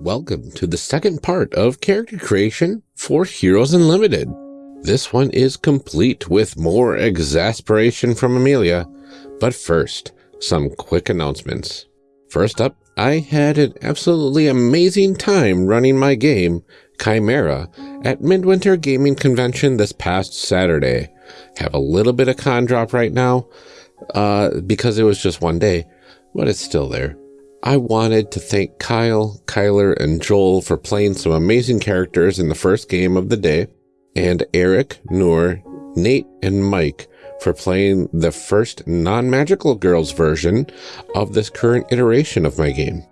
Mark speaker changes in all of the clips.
Speaker 1: Welcome to the second part of character creation for Heroes Unlimited. This one is complete with more exasperation from Amelia, but first, some quick announcements. First up, I had an absolutely amazing time running my game, Chimera, at Midwinter Gaming Convention this past Saturday. Have a little bit of con drop right now, uh, because it was just one day, but it's still there. I wanted to thank Kyle, Kyler, and Joel for playing some amazing characters in the first game of the day, and Eric, Noor, Nate, and Mike for playing the first non-magical girls version of this current iteration of my game.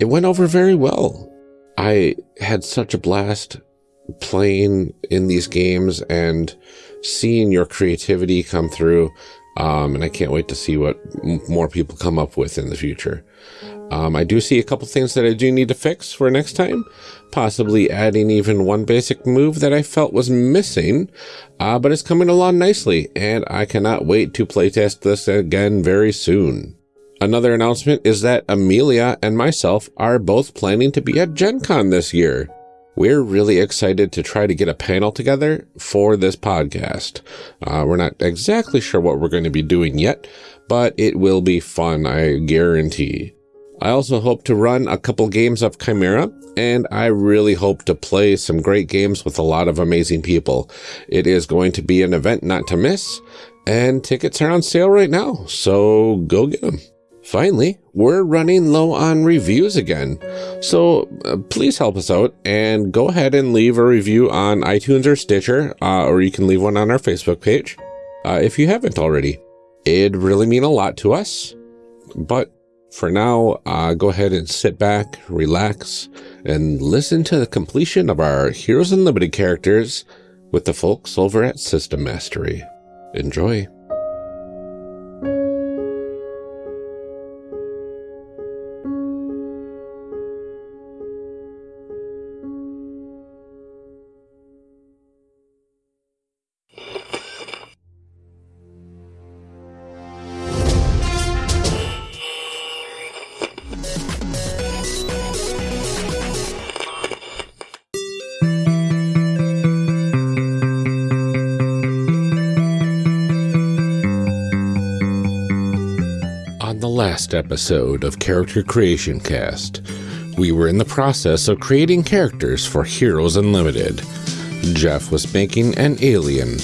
Speaker 1: It went over very well. I had such a blast playing in these games and seeing your creativity come through. Um, and I can't wait to see what more people come up with in the future. Um, I do see a couple things that I do need to fix for next time, possibly adding even one basic move that I felt was missing, uh, but it's coming along nicely, and I cannot wait to playtest this again very soon. Another announcement is that Amelia and myself are both planning to be at Gen Con this year. We're really excited to try to get a panel together for this podcast. Uh, we're not exactly sure what we're going to be doing yet, but it will be fun, I guarantee. I also hope to run a couple games of Chimera, and I really hope to play some great games with a lot of amazing people. It is going to be an event not to miss, and tickets are on sale right now, so go get them. Finally, we're running low on reviews again, so uh, please help us out and go ahead and leave a review on iTunes or Stitcher, uh, or you can leave one on our Facebook page uh, if you haven't already. It'd really mean a lot to us, but for now, uh, go ahead and sit back, relax, and listen to the completion of our Heroes and Unlimited characters with the folks over at System Mastery. Enjoy. Last episode of Character Creation Cast, we were in the process of creating characters for Heroes Unlimited. Jeff was making an alien.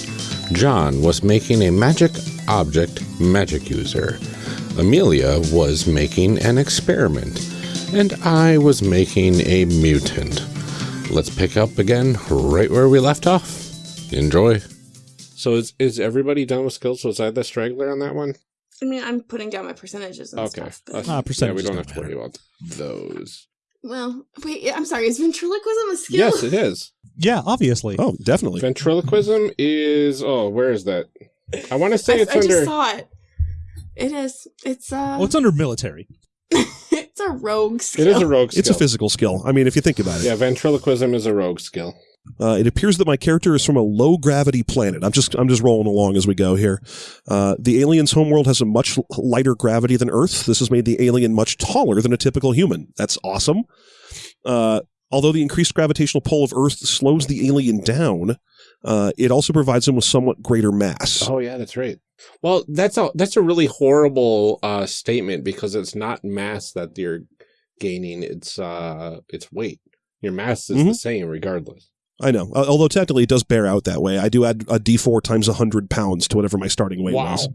Speaker 1: John was making a magic object magic user. Amelia was making an experiment. And I was making a mutant. Let's pick up again right where we left off. Enjoy. So is, is everybody done with skills? Was I the straggler on that one?
Speaker 2: I mean, I'm putting down my percentages and
Speaker 1: Okay.
Speaker 2: stuff. but-
Speaker 1: That's-
Speaker 3: Ah,
Speaker 1: yeah, we don't
Speaker 3: don't
Speaker 1: have to worry about those.
Speaker 2: well, wait, I'm sorry. Is ventriloquism a skill?
Speaker 1: Yes, it is.
Speaker 3: Yeah, obviously.
Speaker 4: Oh, definitely.
Speaker 1: Ventriloquism is oh, where is that? I want to
Speaker 2: I,
Speaker 1: say it's
Speaker 2: I
Speaker 1: under.
Speaker 2: just saw it. It is. It's uh.
Speaker 3: Well, it's under military.
Speaker 2: it's a rogue skill.
Speaker 1: It is a rogue skill.
Speaker 4: It's a physical skill. I mean, if you think about it.
Speaker 1: Yeah, ventriloquism is a rogue skill.
Speaker 4: Uh, it appears that my character is from a low gravity planet. I'm just I'm just rolling along as we go here. Uh, the alien's homeworld has a much lighter gravity than Earth. This has made the alien much taller than a typical human. That's awesome. Uh, although the increased gravitational pull of Earth slows the alien down, uh, it also provides him with somewhat greater mass.
Speaker 1: Oh yeah, that's right. Well, that's a that's a really horrible uh, statement because it's not mass that you're gaining; it's uh, it's weight. Your mass is the
Speaker 4: Mhm.
Speaker 1: same regardless.
Speaker 4: I know. Uh, although technically it does bear out that way. I do add a D4 times 100 pounds to whatever my starting weight
Speaker 1: Wow.
Speaker 4: was.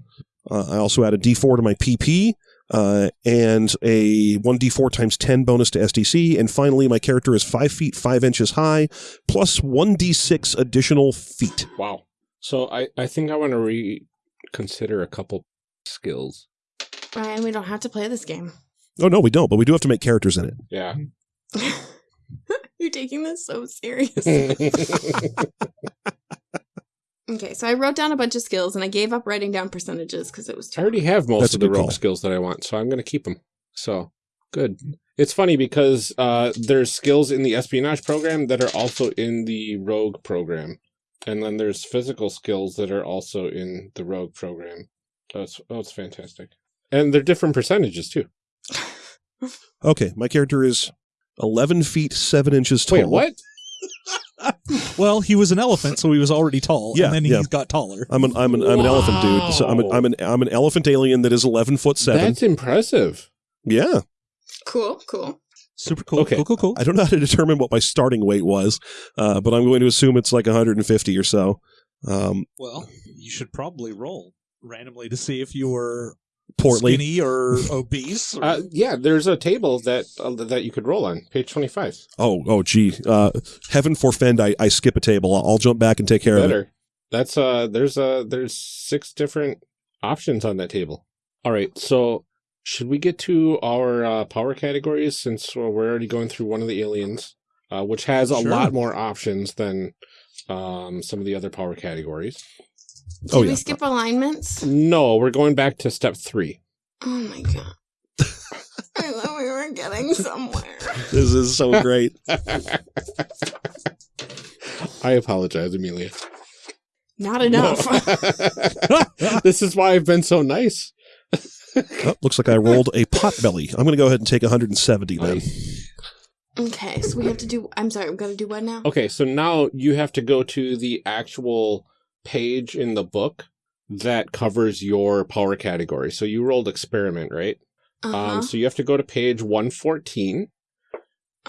Speaker 4: Uh, I also add a D4 to my PP uh, and a 1D4 times 10 bonus to SDC. And finally, my character is 5 feet 5 inches high, plus 1D6 additional feet.
Speaker 1: Wow. So I I think I want to reconsider a couple skills.
Speaker 2: Ryan, we don't have to play this game.
Speaker 4: Oh, no, we don't, but we do have to make characters in it.
Speaker 1: Yeah.
Speaker 2: You're taking this so serious. okay, so I wrote down a bunch of skills and I gave up writing down percentages because it was too I
Speaker 1: already have most
Speaker 4: That's
Speaker 1: of the
Speaker 4: good
Speaker 1: rogue skills that I want, so I'm going to keep them. So good. It's funny because uh, there's skills in the espionage program that are also in the rogue program, and then there's physical skills that are also in the rogue program. That's oh, it's fantastic, and they're different percentages too.
Speaker 4: Okay, my character is 11 feet 7 inches tall.
Speaker 1: Wait, what?
Speaker 3: Well, he was an elephant, so he was already tall.
Speaker 4: Yeah,
Speaker 3: and then
Speaker 4: yeah.
Speaker 3: he's got taller.
Speaker 4: I'm an I'm an I'm an elephant dude. So I'm an, I'm an I'm an elephant alien that is 11 foot 7.
Speaker 1: That's impressive.
Speaker 4: yeah.
Speaker 2: Cool, cool.
Speaker 3: Super cool.
Speaker 1: Okay.
Speaker 3: Cool, cool, cool.
Speaker 4: I don't know how to determine what my starting weight was, uh, but I'm going to assume it's like 150 or so. Um,
Speaker 3: Well, you should probably roll randomly to see if you were
Speaker 4: portly.
Speaker 3: skinny or obese. Or,
Speaker 1: Uh, yeah, there's a table that uh, that you could roll on, page 25.
Speaker 4: Oh, oh, gee. Uh, heaven forfend, I, I skip a table. I'll, I'll jump back and take care of it.
Speaker 1: Better. That's uh there's uh there's six different options on that table. All right, so should we get to our uh, power categories since uh, we're already going through one of the aliens, uh, which has a
Speaker 3: Sure.
Speaker 1: lot more options than um, some of the other power categories?
Speaker 2: Oh, Did
Speaker 4: Oh,
Speaker 2: we
Speaker 4: yeah.
Speaker 2: skip alignments?
Speaker 1: No, we're going back to step three.
Speaker 2: Oh my god. I thought we were getting somewhere.
Speaker 4: This is so great.
Speaker 1: I apologize, Amelia.
Speaker 2: Not enough.
Speaker 1: this is why I've been so nice.
Speaker 4: Oh, looks like I rolled a pot belly. I'm going to go ahead and take 170 then.
Speaker 2: okay, so we have to do. I'm sorry, I'm gonna do what now?
Speaker 1: Okay, so now you have to go to the actual page in the book that covers your power category. So you rolled experiment, right?
Speaker 2: Uh-huh.
Speaker 1: Um, so you have to go to page 114,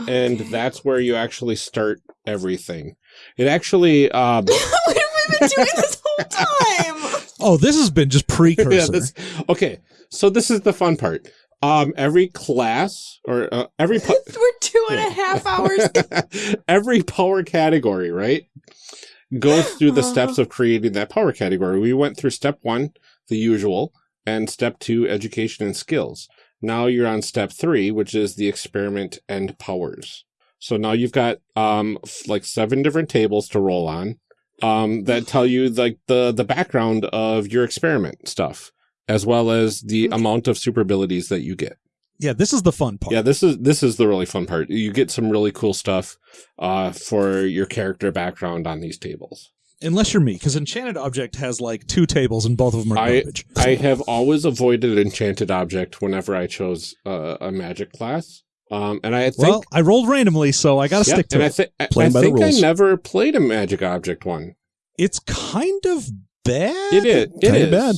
Speaker 1: and that's where you actually start everything. It actually, um,
Speaker 2: what have we been doing this whole time?
Speaker 3: oh, this has been just precursor.
Speaker 1: yeah, this, okay, so this is the fun part. Um, every class or uh, every po-
Speaker 2: We're two and a half hours.
Speaker 1: every power category, right? Goes through the
Speaker 2: Uh-huh.
Speaker 1: steps of creating that power category. We went through step one, the usual, and step two, education and skills. Now you're on step three, which is the experiment and powers. So now you've got um like seven different tables to roll on um that tell you like the the background of your experiment stuff as well as the
Speaker 2: Okay.
Speaker 1: amount of super abilities that you get.
Speaker 3: Yeah, this is the fun part.
Speaker 1: Yeah, this is this is the really fun part. You get some really cool stuff uh, for your character background on these tables.
Speaker 3: Unless you're me, because Enchanted Object has like two tables and both of them are
Speaker 1: I-
Speaker 3: garbage.
Speaker 1: I have always avoided enchanted object whenever I chose uh, a magic class, um, and I think
Speaker 3: well, I rolled randomly, so I got to
Speaker 1: yeah,
Speaker 3: stick to
Speaker 1: and
Speaker 3: it.
Speaker 1: I,
Speaker 4: Playing
Speaker 1: I think I never played a magic object one.
Speaker 3: it's kind of bad.
Speaker 1: It is. It
Speaker 4: Kinda
Speaker 1: is.
Speaker 4: bad.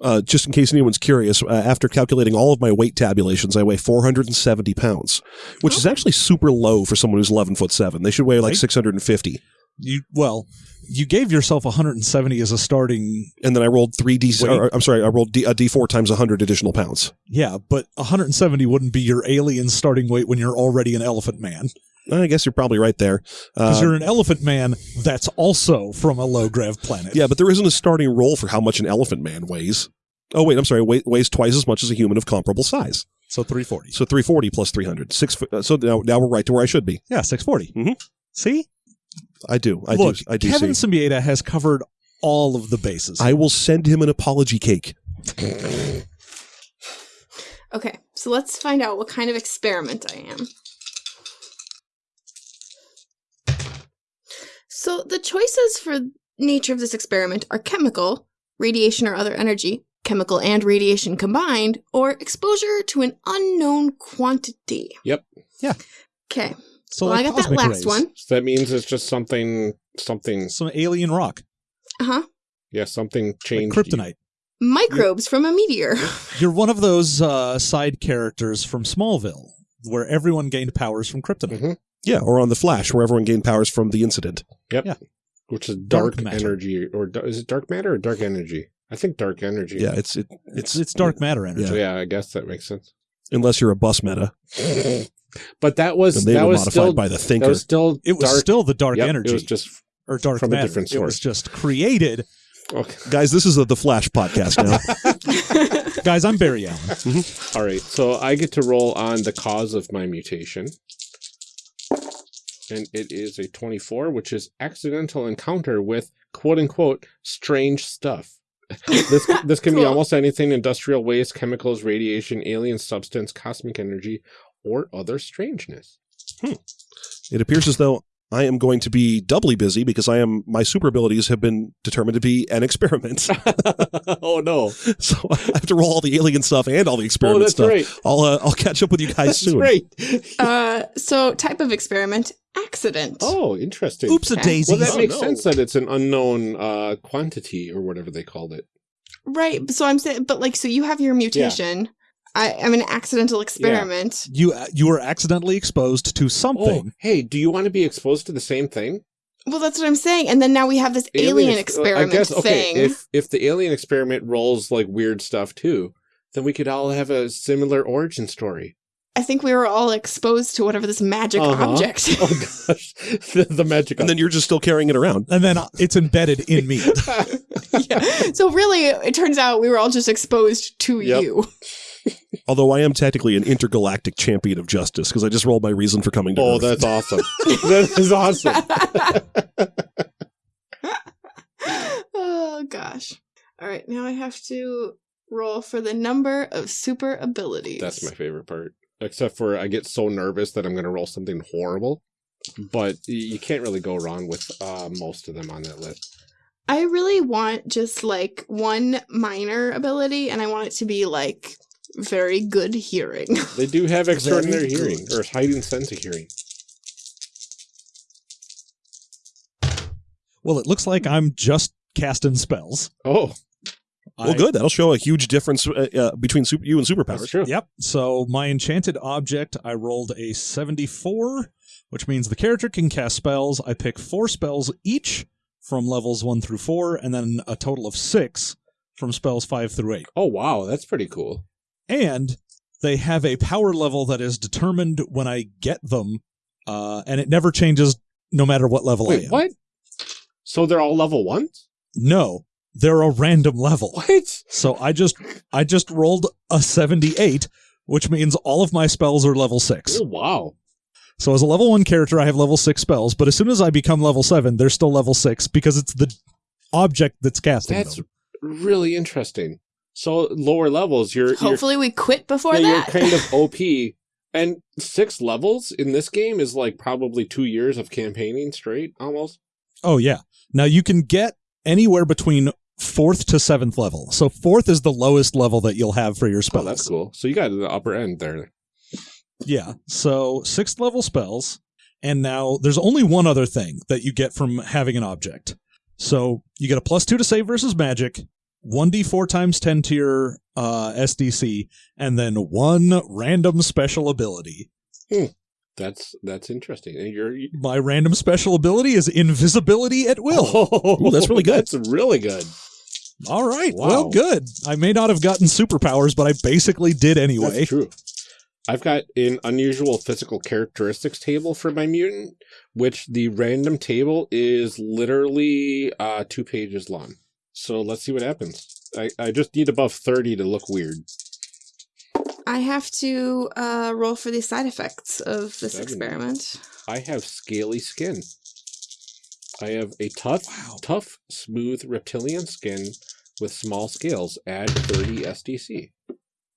Speaker 4: Uh, just in case anyone's curious, uh, after calculating all of my weight tabulations, I weigh 470 pounds, which is actually super low for someone who's 11 foot 7. They should weigh like
Speaker 3: Right.
Speaker 4: 650.
Speaker 3: You well, you gave yourself 170 as a starting.
Speaker 4: And then I rolled 3D,
Speaker 3: Weight?
Speaker 4: or, I'm sorry, I rolled D, a D4 times 100 additional pounds.
Speaker 3: Yeah, but 170 wouldn't be your alien starting weight when you're already an elephant man.
Speaker 4: I guess you're probably right there.
Speaker 3: Because
Speaker 4: Uh,
Speaker 3: you're an elephant man that's also from a low grav planet.
Speaker 4: yeah, but there isn't a starting roll for how much an elephant man weighs. Oh, wait, I'm sorry, weight, weighs twice as much as a human of comparable size.
Speaker 3: So 340.
Speaker 4: So 340 plus 300. Six, uh, so now, now we're right to where I should be.
Speaker 3: Yeah, 640.
Speaker 4: Mm -hmm.
Speaker 3: See?
Speaker 4: I do. I
Speaker 3: Look,
Speaker 4: do. I do
Speaker 3: Kevin
Speaker 4: see.
Speaker 3: Siembieda has covered all of the bases.
Speaker 4: I will send him an apology cake.
Speaker 2: Okay, so let's find out what kind of experiment I am. So the choices for nature of this experiment are chemical, radiation or other energy, chemical and radiation combined, or exposure to an unknown quantity.
Speaker 1: Yep.
Speaker 3: Yeah.
Speaker 2: Okay.
Speaker 3: so
Speaker 2: well, I got that last
Speaker 3: rays.
Speaker 2: one.
Speaker 1: So that means it's just something, something,
Speaker 3: Some alien rock.
Speaker 2: Uh huh.
Speaker 1: yeah, something
Speaker 3: Like
Speaker 1: changed. you.
Speaker 3: kryptonite.
Speaker 2: Microbes from a meteor.
Speaker 3: You're one of those uh, side characters from Smallville where everyone gained powers from kryptonite.
Speaker 1: Mhm.
Speaker 4: Yeah, or on the Flash, where everyone gained powers from the incident. Yep.
Speaker 1: Which is
Speaker 3: Dark
Speaker 1: dark, energy, or is it dark matter or dark energy? I think dark energy.
Speaker 4: Yeah, it's it,
Speaker 3: It's
Speaker 4: it's
Speaker 3: it's dark matter energy.
Speaker 1: So yeah, I guess that makes sense.
Speaker 4: unless you're a bus meta,
Speaker 1: but that was
Speaker 4: and they
Speaker 1: that
Speaker 4: were
Speaker 1: was
Speaker 4: modified
Speaker 1: still
Speaker 4: by the
Speaker 1: that
Speaker 4: thinker.
Speaker 1: was still
Speaker 3: It was
Speaker 1: dark.
Speaker 3: still the dark
Speaker 1: Yep,
Speaker 3: energy
Speaker 1: It was just
Speaker 3: or dark
Speaker 1: from a
Speaker 3: matter.
Speaker 1: different
Speaker 3: It was just created.
Speaker 1: okay.
Speaker 4: Guys, this is a, the Flash podcast now.
Speaker 3: Guys, I'm Barry Allen. Mm-hmm.
Speaker 1: All right, so I get to roll on the cause of my mutation. And it is a 24, which is accidental encounter with quote unquote strange stuff. this this can be almost anything industrial waste, chemicals, radiation, alien substance, cosmic energy, or other strangeness. Hmm.
Speaker 4: it appears as though I am going to be doubly busy because I am my super abilities have been determined to be an experiment.
Speaker 1: oh no!
Speaker 4: so I have to roll all the alien stuff and all the experiment
Speaker 1: Oh,
Speaker 4: experiment
Speaker 1: that's
Speaker 4: stuff.
Speaker 1: right.
Speaker 4: I'll uh, I'll catch up with you guys
Speaker 1: That's
Speaker 4: soon.
Speaker 1: right.
Speaker 2: Uh, so type of experiment, accident.
Speaker 1: Oh, interesting.
Speaker 3: Oops a daisy.
Speaker 1: Well, that
Speaker 4: Oh,
Speaker 1: makes
Speaker 4: no.
Speaker 1: sense that it's an unknown uh, quantity or whatever they called it.
Speaker 2: Right. So I'm saying, but like, so you have your mutation. I, I'm an accidental experiment.
Speaker 3: you you were accidentally exposed to
Speaker 1: Oh,
Speaker 3: something.
Speaker 1: hey, do you want to be exposed to the same thing?
Speaker 2: Well, that's what I'm saying. And then now we have this alien,
Speaker 1: ex-
Speaker 2: experiment
Speaker 1: I guess okay.
Speaker 2: thing.
Speaker 1: If if the alien experiment rolls like weird stuff too, then we could all have a similar origin story.
Speaker 2: I think we were all exposed to whatever this magic
Speaker 1: Uh-huh.
Speaker 2: object.
Speaker 1: Oh gosh, the, the magic.
Speaker 4: And then you're just still carrying it around.
Speaker 3: And then uh, it's embedded in me.
Speaker 2: yeah. So really, it turns out we were all just exposed to
Speaker 1: Yep.
Speaker 2: you.
Speaker 4: Although I am technically an intergalactic champion of justice because I just rolled my reason for coming to
Speaker 1: oh,
Speaker 4: Earth.
Speaker 1: that's awesome. that is awesome.
Speaker 2: oh gosh. All right, now I have to roll for the number of super abilities.
Speaker 1: That's my favorite part. Except for I get so nervous that I'm going to roll something horrible. But you can't really go wrong with uh, most of them on that list.
Speaker 2: I really want just like one minor ability, and I want it to be like very good hearing.
Speaker 1: They do have extraordinary
Speaker 3: Very
Speaker 1: hearing
Speaker 3: good.
Speaker 1: or heightened sense of hearing.
Speaker 3: Well, it looks like I'm just casting spells.
Speaker 1: Oh,
Speaker 4: well,
Speaker 3: I-
Speaker 4: good. That'll show a huge difference uh, uh, between super, you and
Speaker 1: that's
Speaker 4: superpowers.
Speaker 1: true.
Speaker 3: Yep. So my enchanted object, I rolled a 74, which means the character can cast spells. I pick four spells each from levels one through four, and then a total of six from spells five through eight.
Speaker 1: Oh, wow. That's pretty cool.
Speaker 3: And they have a power level that is determined when I get them, uh, and it never changes no matter what level I
Speaker 1: Wait,
Speaker 3: am.
Speaker 1: what? So they're all level ones?
Speaker 3: No, they're a random level.
Speaker 1: What?
Speaker 3: So I just I just rolled a 78, which means all of my spells are level 6.
Speaker 1: Oh, wow.
Speaker 3: So as a level 1 character I have level 6 spells, but as soon as I become level 7, they're still level 6 because it's the object that's casting
Speaker 1: That's
Speaker 3: them.
Speaker 1: really interesting. So lower levels, you're you're,
Speaker 2: Hopefully, we quit before
Speaker 1: yeah, you're kind of OP, and six levels in this game is like probably two years of campaigning straight, almost.
Speaker 3: Oh yeah. Now you can get anywhere between 4th to 7th level. So 4th is the lowest level that you'll have for your
Speaker 1: Oh,
Speaker 3: spells.
Speaker 1: that's cool. So you got the upper end there.
Speaker 3: Yeah. So sixth level spells. And now there's only one other thing that you get from having an object. So you get a plus two to save versus magic, 1d4 times 10 tier uh, SDC, and then one random special ability.
Speaker 1: That's that's interesting. And you're you,
Speaker 3: My random special ability is invisibility at will.
Speaker 1: oh,
Speaker 4: Ooh, that's really good.
Speaker 1: That's really good.
Speaker 3: All right.
Speaker 1: Wow.
Speaker 3: Well, good. I may not have gotten superpowers, but I basically did anyway.
Speaker 1: That's true. I've got an unusual physical characteristics table for my mutant, which the random table is literally uh, two pages long. So let's see what happens. I, I just need above 30 to look weird.
Speaker 2: I have to uh, roll for the side effects of this
Speaker 1: Seven.
Speaker 2: experiment.
Speaker 1: I have scaly skin. I have a tough,
Speaker 3: Wow.
Speaker 1: tough, smooth reptilian skin with small scales. Add 30 SDC.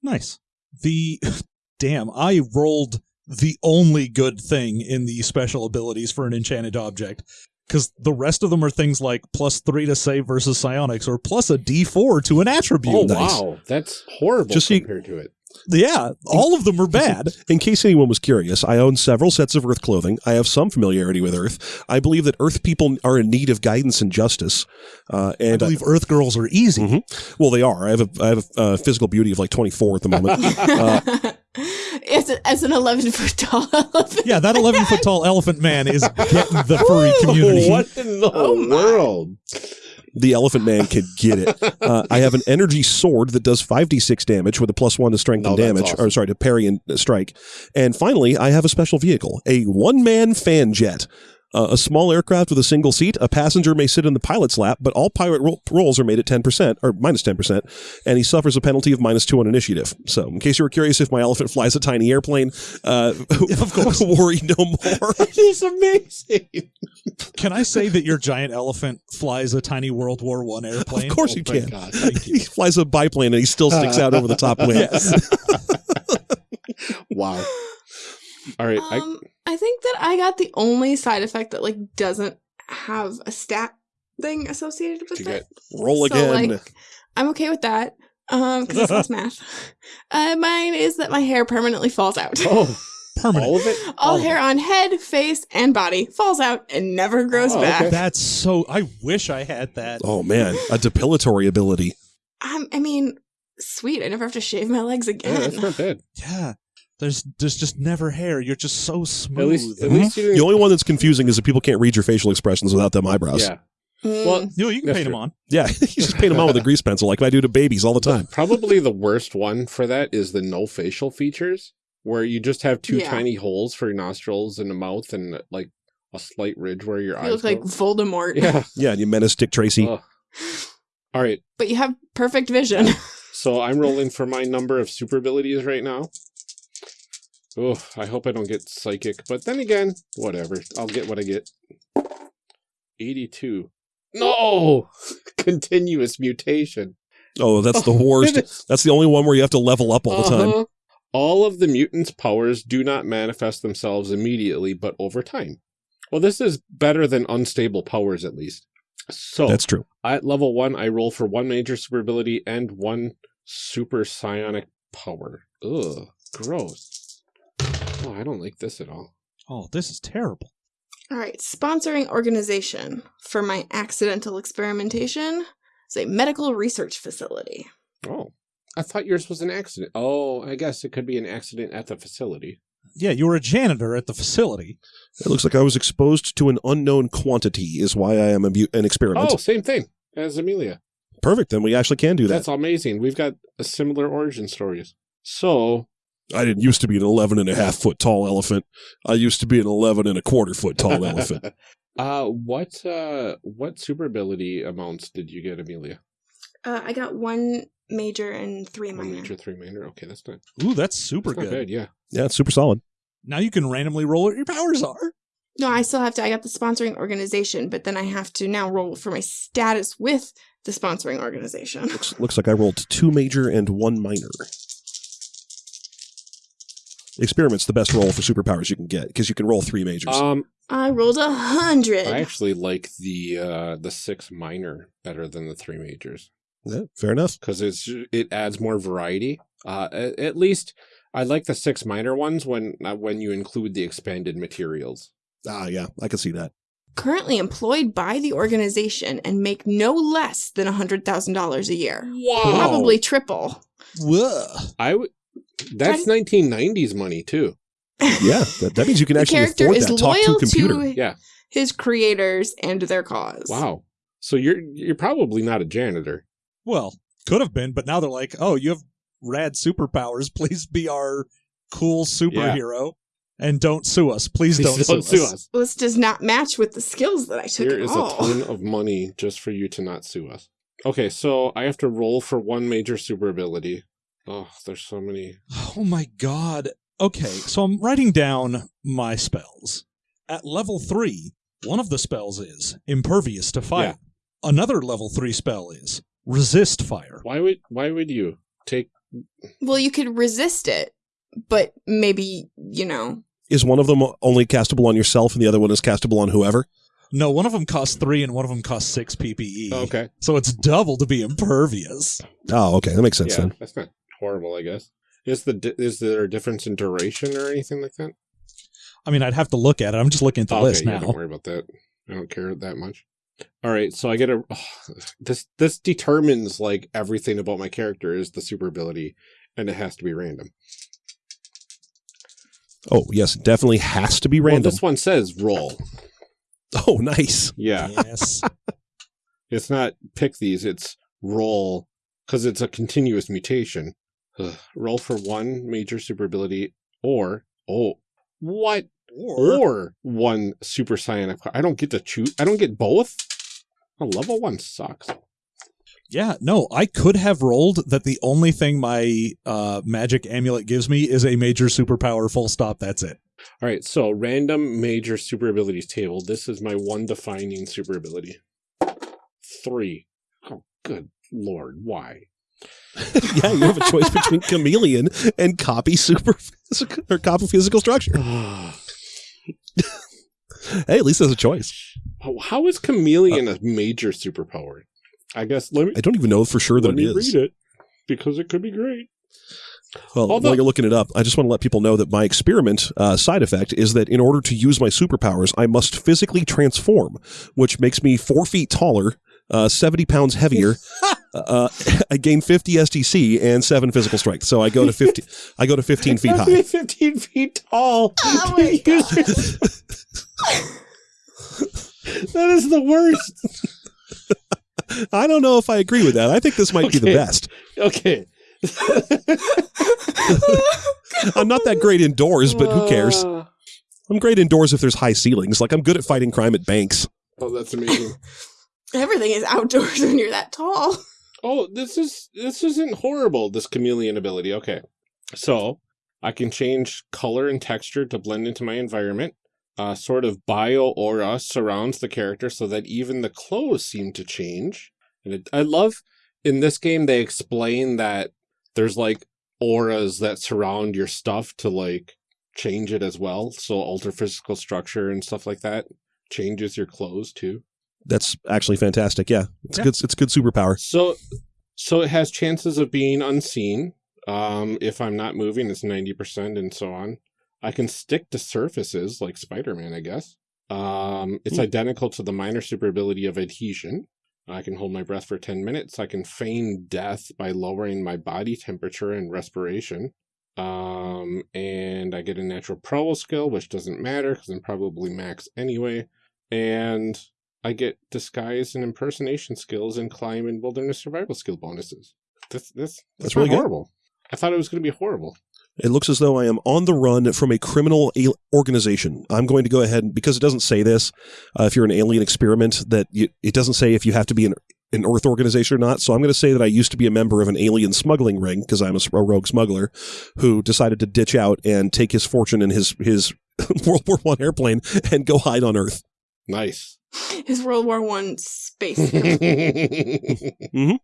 Speaker 3: Nice. The damn, I rolled the only good thing in the special abilities for an enchanted object. Because the rest of them are things like plus three to save versus psionics or plus a d4 to an attribute.
Speaker 1: Oh,
Speaker 4: nice.
Speaker 1: wow. That's horrible
Speaker 4: Just so you-
Speaker 1: compared to it.
Speaker 3: Yeah, all of them are bad.
Speaker 4: In case anyone was curious, I own several sets of Earth clothing. I have some familiarity with Earth. I believe that Earth people are in need of guidance and justice. Uh,
Speaker 3: I
Speaker 4: and
Speaker 3: believe Earth girls are easy.
Speaker 4: Mhm. well, they are. I have a I have a uh, physical beauty of like 24 at the moment. Uh,
Speaker 2: as, a, as an 11 foot tall elephant.
Speaker 3: Yeah, that 11 foot tall elephant man is getting the furry community.
Speaker 1: What in the
Speaker 2: Oh,
Speaker 1: world?
Speaker 4: the Elephant Man could get it. Uh, I have an energy sword that does 5d6 damage with a plus one to strength
Speaker 1: Oh,
Speaker 4: and damage,
Speaker 1: awesome.
Speaker 4: or sorry, to parry and uh, strike. And finally, I have a special vehicle, a one man fan jet. Uh, a small aircraft with a single seat. A passenger may sit in the pilot's lap, but all pilot ro- rolls are made at 10% or minus 10%, and he suffers a penalty of minus two on initiative. So, in case you were curious if my elephant flies a tiny airplane, uh, of course, worry no more.
Speaker 1: That is amazing.
Speaker 3: Can I say that your giant elephant flies a tiny World War One airplane?
Speaker 4: Of course
Speaker 1: Oh
Speaker 4: you can.
Speaker 1: God.
Speaker 4: He flies a biplane and he still sticks out over the top wing.
Speaker 3: Yes.
Speaker 1: Wow. All right. I,
Speaker 2: Um, I think that I got the only side effect that like doesn't have a stat thing associated with
Speaker 1: You
Speaker 2: it.
Speaker 4: Roll
Speaker 2: So,
Speaker 4: again.
Speaker 2: like, I'm okay with that. Um, because it's less math. Uh, mine is that my hair permanently falls out.
Speaker 1: oh,
Speaker 3: Permanent.
Speaker 1: all of it?
Speaker 2: All
Speaker 3: all of
Speaker 2: hair on head, face, and body falls out and never grows
Speaker 1: Oh,
Speaker 2: back.
Speaker 1: okay.
Speaker 3: That's so. I wish I had that.
Speaker 4: oh man, a depilatory ability.
Speaker 2: Um, I mean, sweet. I never have to shave my legs
Speaker 1: Yeah,
Speaker 2: again.
Speaker 1: that's not bad.
Speaker 3: Yeah. There's there's just never hair. You're just so smooth.
Speaker 1: At least, at least.
Speaker 4: The only one that's confusing is that people can't read your facial expressions without them eyebrows.
Speaker 1: yeah.
Speaker 2: Mm.
Speaker 1: Well,
Speaker 3: you, know, you can
Speaker 1: That's
Speaker 3: paint them on.
Speaker 4: Yeah, you just paint them on with a grease pencil like I do to babies all the time.
Speaker 1: Probably the worst one for that is the no facial features, where you just have two
Speaker 2: Yeah.
Speaker 1: tiny holes for your nostrils and a mouth and like a slight ridge where your
Speaker 2: you
Speaker 1: eyes
Speaker 2: look like
Speaker 1: go.
Speaker 2: Voldemort.
Speaker 1: Yeah.
Speaker 4: Yeah, and you menace Dick Tracy.
Speaker 1: Ugh. All right.
Speaker 2: But you have perfect vision.
Speaker 1: So I'm rolling for my number of super abilities right now. Oh, I hope I don't get psychic, but then again, whatever. I'll get what I get. 82. No! Continuous mutation.
Speaker 4: Oh, that's the worst. That's the only one where you have to level up all the time.
Speaker 1: Uh-huh. All of the mutants' powers do not manifest themselves immediately, but over time. Well, this is better than unstable powers, at least. So,
Speaker 4: That's true.
Speaker 1: at level one, I roll for one major super ability and one super psionic power. Ugh, gross. Oh, I don't like this at all.
Speaker 3: Oh, this is terrible.
Speaker 2: All right, sponsoring organization for my accidental experimentation is a medical research facility.
Speaker 1: Oh, I thought yours was an accident. Oh, I guess it could be an accident at the facility.
Speaker 3: Yeah, you were a janitor at the facility.
Speaker 4: It looks like I was exposed to an unknown quantity, is why I am an experiment.
Speaker 1: Oh, same thing as Amelia.
Speaker 4: Perfect. Then we actually can do that.
Speaker 1: That's amazing. We've got a similar origin stories. So,
Speaker 4: I didn't used to be an 11 and a half foot tall elephant. I used to be an 11 and a quarter foot tall elephant.
Speaker 1: uh, what uh, what super ability amounts did you get, Amelia?
Speaker 2: Uh, I got one major and three
Speaker 1: One
Speaker 2: minor.
Speaker 1: major, three minor. Okay, that's not,
Speaker 3: Ooh, that's super
Speaker 1: that's not
Speaker 3: good.
Speaker 1: bad. Yeah.
Speaker 4: Yeah, it's super solid.
Speaker 3: Now you can randomly roll what your powers are.
Speaker 2: No, I still have to. I got the sponsoring organization, but then I have to now roll for my status with the sponsoring organization.
Speaker 4: Looks, looks like I rolled two major and one minor. Experiment's the best roll for superpowers you can get because you can roll three majors.
Speaker 1: Um,
Speaker 2: I rolled a hundred.
Speaker 1: I actually like the uh the six minor better than the three majors
Speaker 4: Yeah, fair enough.
Speaker 1: because it's it adds more variety. Uh, at, at least I like the six minor ones when uh, when you include the expanded materials.
Speaker 4: Ah, yeah, I can see that.
Speaker 2: Currently employed by the organization and make no less than a hundred thousand dollars a year.
Speaker 1: Wow,
Speaker 2: Probably triple.
Speaker 3: Whoa.
Speaker 1: I would. That's 1990s money too.
Speaker 4: Yeah, that, that means you can
Speaker 2: the
Speaker 4: actually
Speaker 2: character
Speaker 4: afford
Speaker 2: is
Speaker 4: that talk to
Speaker 2: loyal
Speaker 4: computer.
Speaker 2: to
Speaker 1: Yeah.
Speaker 2: his creators and their cause.
Speaker 1: Wow. So you're you're probably not a janitor.
Speaker 3: Well, could have been, but now they're like, oh, you have rad superpowers. Please be our cool superhero. And don't sue us. Please,
Speaker 1: Please
Speaker 3: don't, sue, us.
Speaker 2: This does not match with the skills that I took
Speaker 1: Here
Speaker 2: at
Speaker 1: is
Speaker 2: all.
Speaker 1: a ton of money just for you to not sue us. Okay, so I have to roll for one major super ability. Oh, there's so many.
Speaker 3: Oh my god. Okay, so I'm writing down my spells. At level 3, one of the spells is impervious to fire. Another level 3 spell is resist fire.
Speaker 1: Why would why would you take?
Speaker 2: well, you could resist it, but maybe, you know,
Speaker 4: Is one of them only castable on yourself and the other one is castable on whoever?
Speaker 3: No, one of them costs 3 and one of them costs 6 PPE.
Speaker 1: Okay,
Speaker 3: So it's double to be impervious.
Speaker 4: Oh, okay, that makes sense
Speaker 1: yeah,
Speaker 4: then.
Speaker 1: that's not horrible. I guess. Is the is there a difference in duration or anything like that?
Speaker 3: I mean, I'd have to look at it. I'm just looking at the
Speaker 1: okay,
Speaker 3: list
Speaker 1: yeah,
Speaker 3: now.
Speaker 1: don't worry about that. I don't care that much. All right, so I get a this this determines like everything about my character is the super ability, and it has to be random.
Speaker 4: Oh, yes, it definitely has to be
Speaker 1: Well,
Speaker 4: random.
Speaker 1: this one says roll.
Speaker 4: oh, nice.
Speaker 1: Yeah,
Speaker 3: Yes.
Speaker 1: it's not pick these. It's roll because it's a continuous mutation. Ugh. Roll for one major super ability, or oh, what? Or, one super psionic. I don't get to choose. I don't get both. A level one sucks.
Speaker 3: Yeah, no, I could have rolled that the only thing my uh, magic amulet gives me is a major superpower, full stop. That's it.
Speaker 1: All right, so random major super abilities table. This is my one defining super ability. Three. Oh, good lord, why?
Speaker 4: yeah, you have a choice between chameleon and copy super physical, or copy physical structure. hey, at least there's a choice.
Speaker 1: How is chameleon a major superpower? I guess let me
Speaker 4: I don't even know for sure that
Speaker 1: let
Speaker 4: it
Speaker 1: me
Speaker 4: is.
Speaker 1: read it because it could be great.
Speaker 4: Well,
Speaker 1: Although-
Speaker 4: while you're looking it up, I just want to let people know that my experiment uh, side effect is that in order to use my superpowers, I must physically transform, which makes me four feet taller, uh, 70 pounds heavier. uh, I gain 50 SDC and seven physical strength. So I go to 50. I go to 15 feet high.
Speaker 1: 15 feet tall.
Speaker 2: Oh my god.
Speaker 1: that is the worst.
Speaker 4: I don't know if I agree with that. I think this might be the best.
Speaker 1: Okay.
Speaker 4: I'm not that great indoors, but who cares?
Speaker 1: Uh,
Speaker 4: I'm great indoors if there's high ceilings. Like I'm good at fighting crime at banks.
Speaker 1: Oh, that's amazing.
Speaker 2: Everything is outdoors when you're that tall.
Speaker 1: Oh, this is this isn't horrible. This chameleon ability. Okay, so I can change color and texture to blend into my environment. Uh, sort of bio aura surrounds the character so that even the clothes seem to change. And it, I love in this game they explain that there's like auras that surround your stuff to like change it as well. So alter physical structure and stuff like that changes your clothes too.
Speaker 4: That's actually fantastic. Yeah, it's
Speaker 3: Yeah.
Speaker 4: good. It's good superpower.
Speaker 1: So, so it has chances of being unseen. Um, if I'm not moving, it's ninety percent, and so on. I can stick to surfaces like Spider-Man, I guess. Um, it's
Speaker 4: Hmm.
Speaker 1: identical to the minor super ability of adhesion. I can hold my breath for ten minutes. I can feign death by lowering my body temperature and respiration. Um, and I get a natural prowl skill, which doesn't matter because I'm probably max anyway. And I get disguise and impersonation skills and climb and wilderness survival skill bonuses. This this
Speaker 4: That's really good.
Speaker 1: horrible. I thought it was going to be horrible.
Speaker 4: It looks as though I am on the run from a criminal a- organization. I'm going to go ahead and, because it doesn't say this, uh, if you're an alien experiment, that you, it doesn't say if you have to be an, an Earth organization or not. So I'm going to say that I used to be a member of an alien smuggling ring because I'm a rogue smuggler who decided to ditch out and take his fortune in his his World War One airplane and go hide on Earth.
Speaker 1: Nice.
Speaker 2: His World War One space.
Speaker 1: mm-hmm.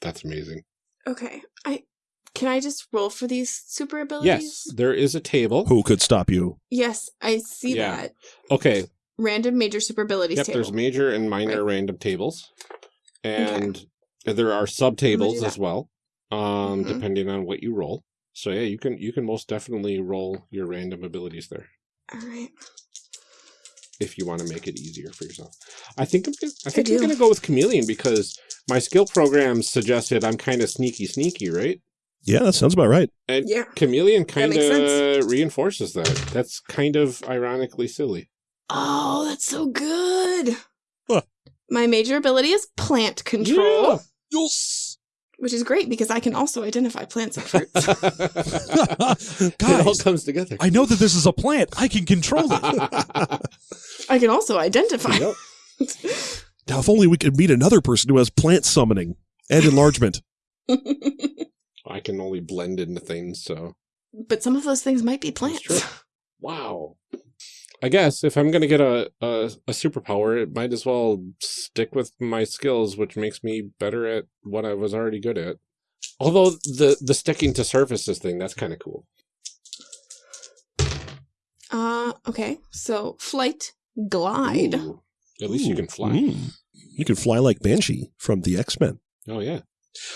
Speaker 1: That's amazing.
Speaker 2: okay, I can I just roll for these super abilities?
Speaker 1: Yes, there is a table.
Speaker 4: Who could stop you?
Speaker 2: Yes, I see
Speaker 1: Yeah.
Speaker 2: that.
Speaker 1: Okay.
Speaker 2: Random major super abilities
Speaker 1: Yep,
Speaker 2: table.
Speaker 1: there's major and minor random tables. And there are sub tables as well. Um,
Speaker 2: Mhm.
Speaker 1: depending on what you roll. So yeah, you can you can most definitely roll your random abilities there.
Speaker 2: All right.
Speaker 1: If you want to make it easier for yourself. I think I'm gonna, I think
Speaker 2: do.
Speaker 1: I'm gonna go with chameleon because my skill programs suggested I'm kind of sneaky, sneaky, right?
Speaker 4: Yeah, that sounds about right.
Speaker 1: And
Speaker 2: Yeah.
Speaker 1: chameleon kind
Speaker 2: makes
Speaker 1: of reinforces that. That's kind of ironically silly.
Speaker 2: Oh, that's so good.
Speaker 4: Huh.
Speaker 2: My major ability is plant control,
Speaker 1: Yeah.
Speaker 3: Yes.
Speaker 2: Which is great because I can also identify plants and fruits.
Speaker 1: it all comes together.
Speaker 3: I know that this is a plant. I can control it.
Speaker 2: I can also identify.
Speaker 1: Yep.
Speaker 4: Now, if only we could meet another person who has plant summoning and enlargement.
Speaker 1: I can only blend into things, so
Speaker 2: but some of those things might be
Speaker 1: That's
Speaker 2: plants.
Speaker 1: wow. I guess if I'm gonna get a, a a superpower, it might as well stick with my skills, which makes me better at what I was already good at. Although the the sticking to surfaces thing, that's kind of cool.
Speaker 2: Uh, okay. So flight, glide.
Speaker 1: Ooh. At least you can fly.
Speaker 4: mm. You can fly like Banshee from the X Men.
Speaker 1: Oh yeah.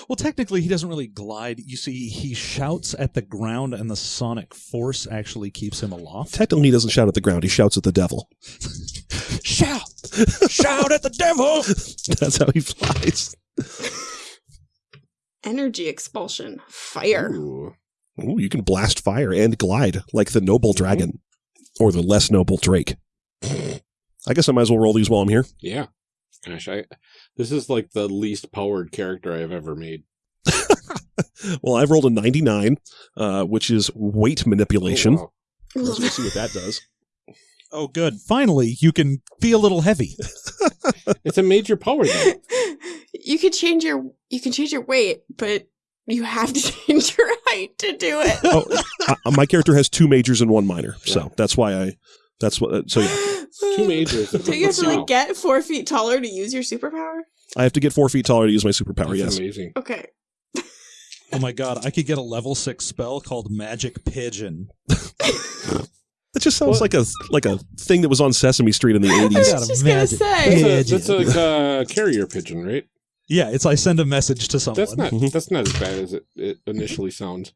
Speaker 3: Well, technically, he doesn't really glide. You see, he shouts at the ground, and the sonic force actually keeps him aloft.
Speaker 4: Technically, he doesn't shout at the ground; he shouts at the devil.
Speaker 3: Shout! Shout at the devil!
Speaker 4: That's how he flies.
Speaker 2: Energy expulsion, fire.
Speaker 1: Ooh.
Speaker 4: Ooh, you can blast fire and glide like the noble mm-hmm. dragon or the less noble drake. I guess I might as well roll these while I'm here.
Speaker 1: Yeah. Gosh, I this is like the least powered character I've ever made.
Speaker 4: Well, I've rolled a 99, uh, which is weight manipulation.
Speaker 1: Oh, wow.
Speaker 4: Let's see what that does.
Speaker 3: Oh, good. Finally, you can be a little heavy.
Speaker 1: It's a major power though.
Speaker 2: you can change your you can change your weight, but you have to change your height to do it.
Speaker 4: Oh, I, my character has two majors and one minor, so that's why I. That's what. uh, So yeah,
Speaker 1: Two majors.
Speaker 2: Do you have to like get four feet taller to use your superpower?
Speaker 4: I have to get four feet taller to use my superpower.
Speaker 1: That's
Speaker 4: Yes.
Speaker 1: amazing.
Speaker 2: Okay.
Speaker 3: Oh my god, I could get a level six spell called Magic Pigeon.
Speaker 4: That just sounds
Speaker 1: Well-
Speaker 4: like a like a thing that was on Sesame Street in the eighties.
Speaker 3: got
Speaker 2: was just gonna say.
Speaker 1: That's,
Speaker 3: Pigeon.
Speaker 1: a, that's a uh, carrier pigeon, right?
Speaker 3: Yeah, it's I send a message to someone.
Speaker 1: That's not
Speaker 4: Mhm.
Speaker 1: that's not as bad as it, it initially sounds.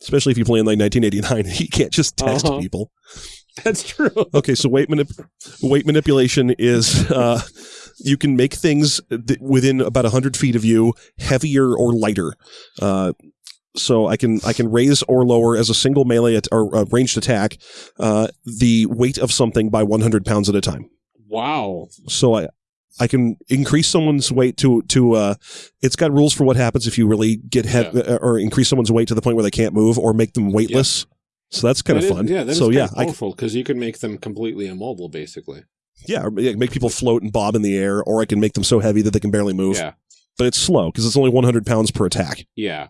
Speaker 4: Especially if you play in like 1989, you can't just text
Speaker 1: Uh-huh.
Speaker 4: people.
Speaker 1: That's true.
Speaker 4: Okay, so weight manip- weight manipulation is uh, you can make things th- within about hundred feet of you heavier or lighter. Uh, so I can I can raise or lower as a single melee at, or uh, ranged attack uh, the weight of something by 100 pounds at a time.
Speaker 1: Wow.
Speaker 4: So I I can increase someone's weight to to uh, it's got rules for what happens if you really get head
Speaker 1: Yeah.
Speaker 4: or increase someone's weight to the point where they can't move or make them weightless. So that's kind
Speaker 1: That
Speaker 4: of
Speaker 1: is-
Speaker 4: fun.
Speaker 1: yeah, that is
Speaker 4: so yeah,
Speaker 1: powerful because you can make them completely immobile, basically.
Speaker 4: yeah, or, yeah, make people float and bob in the air, or I can make them so heavy that they can barely move.
Speaker 1: Yeah.
Speaker 4: But it's slow because it's only 100 pounds per attack,
Speaker 1: Yeah.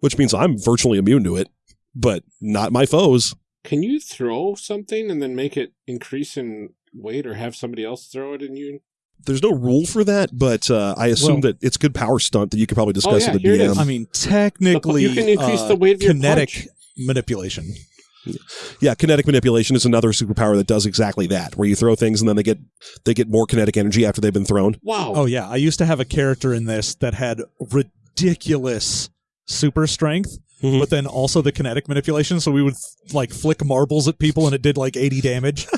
Speaker 4: which means I'm virtually immune to it, but not my foes.
Speaker 1: Can you throw something and then make it increase in weight, or have somebody else throw it and you?
Speaker 4: There's no rule for that, but uh, I assume
Speaker 3: Well-
Speaker 4: that it's good power stunt that you could probably discuss
Speaker 1: yeah,
Speaker 4: with
Speaker 1: here
Speaker 4: the. DM.
Speaker 3: I mean, technically,
Speaker 1: You can increase
Speaker 3: uh,
Speaker 1: the weight of your
Speaker 3: kinetic
Speaker 1: punch.
Speaker 3: Manipulation.
Speaker 4: Yeah, kinetic manipulation is another superpower that does exactly that, where you throw things and then they get they get more kinetic energy after they've been thrown.
Speaker 1: Wow.
Speaker 3: Oh yeah, I used to have a character in this that had ridiculous super strength,
Speaker 4: Mhm.
Speaker 3: but then also the kinetic manipulation. So we would like flick marbles at people, and it did like eighty damage.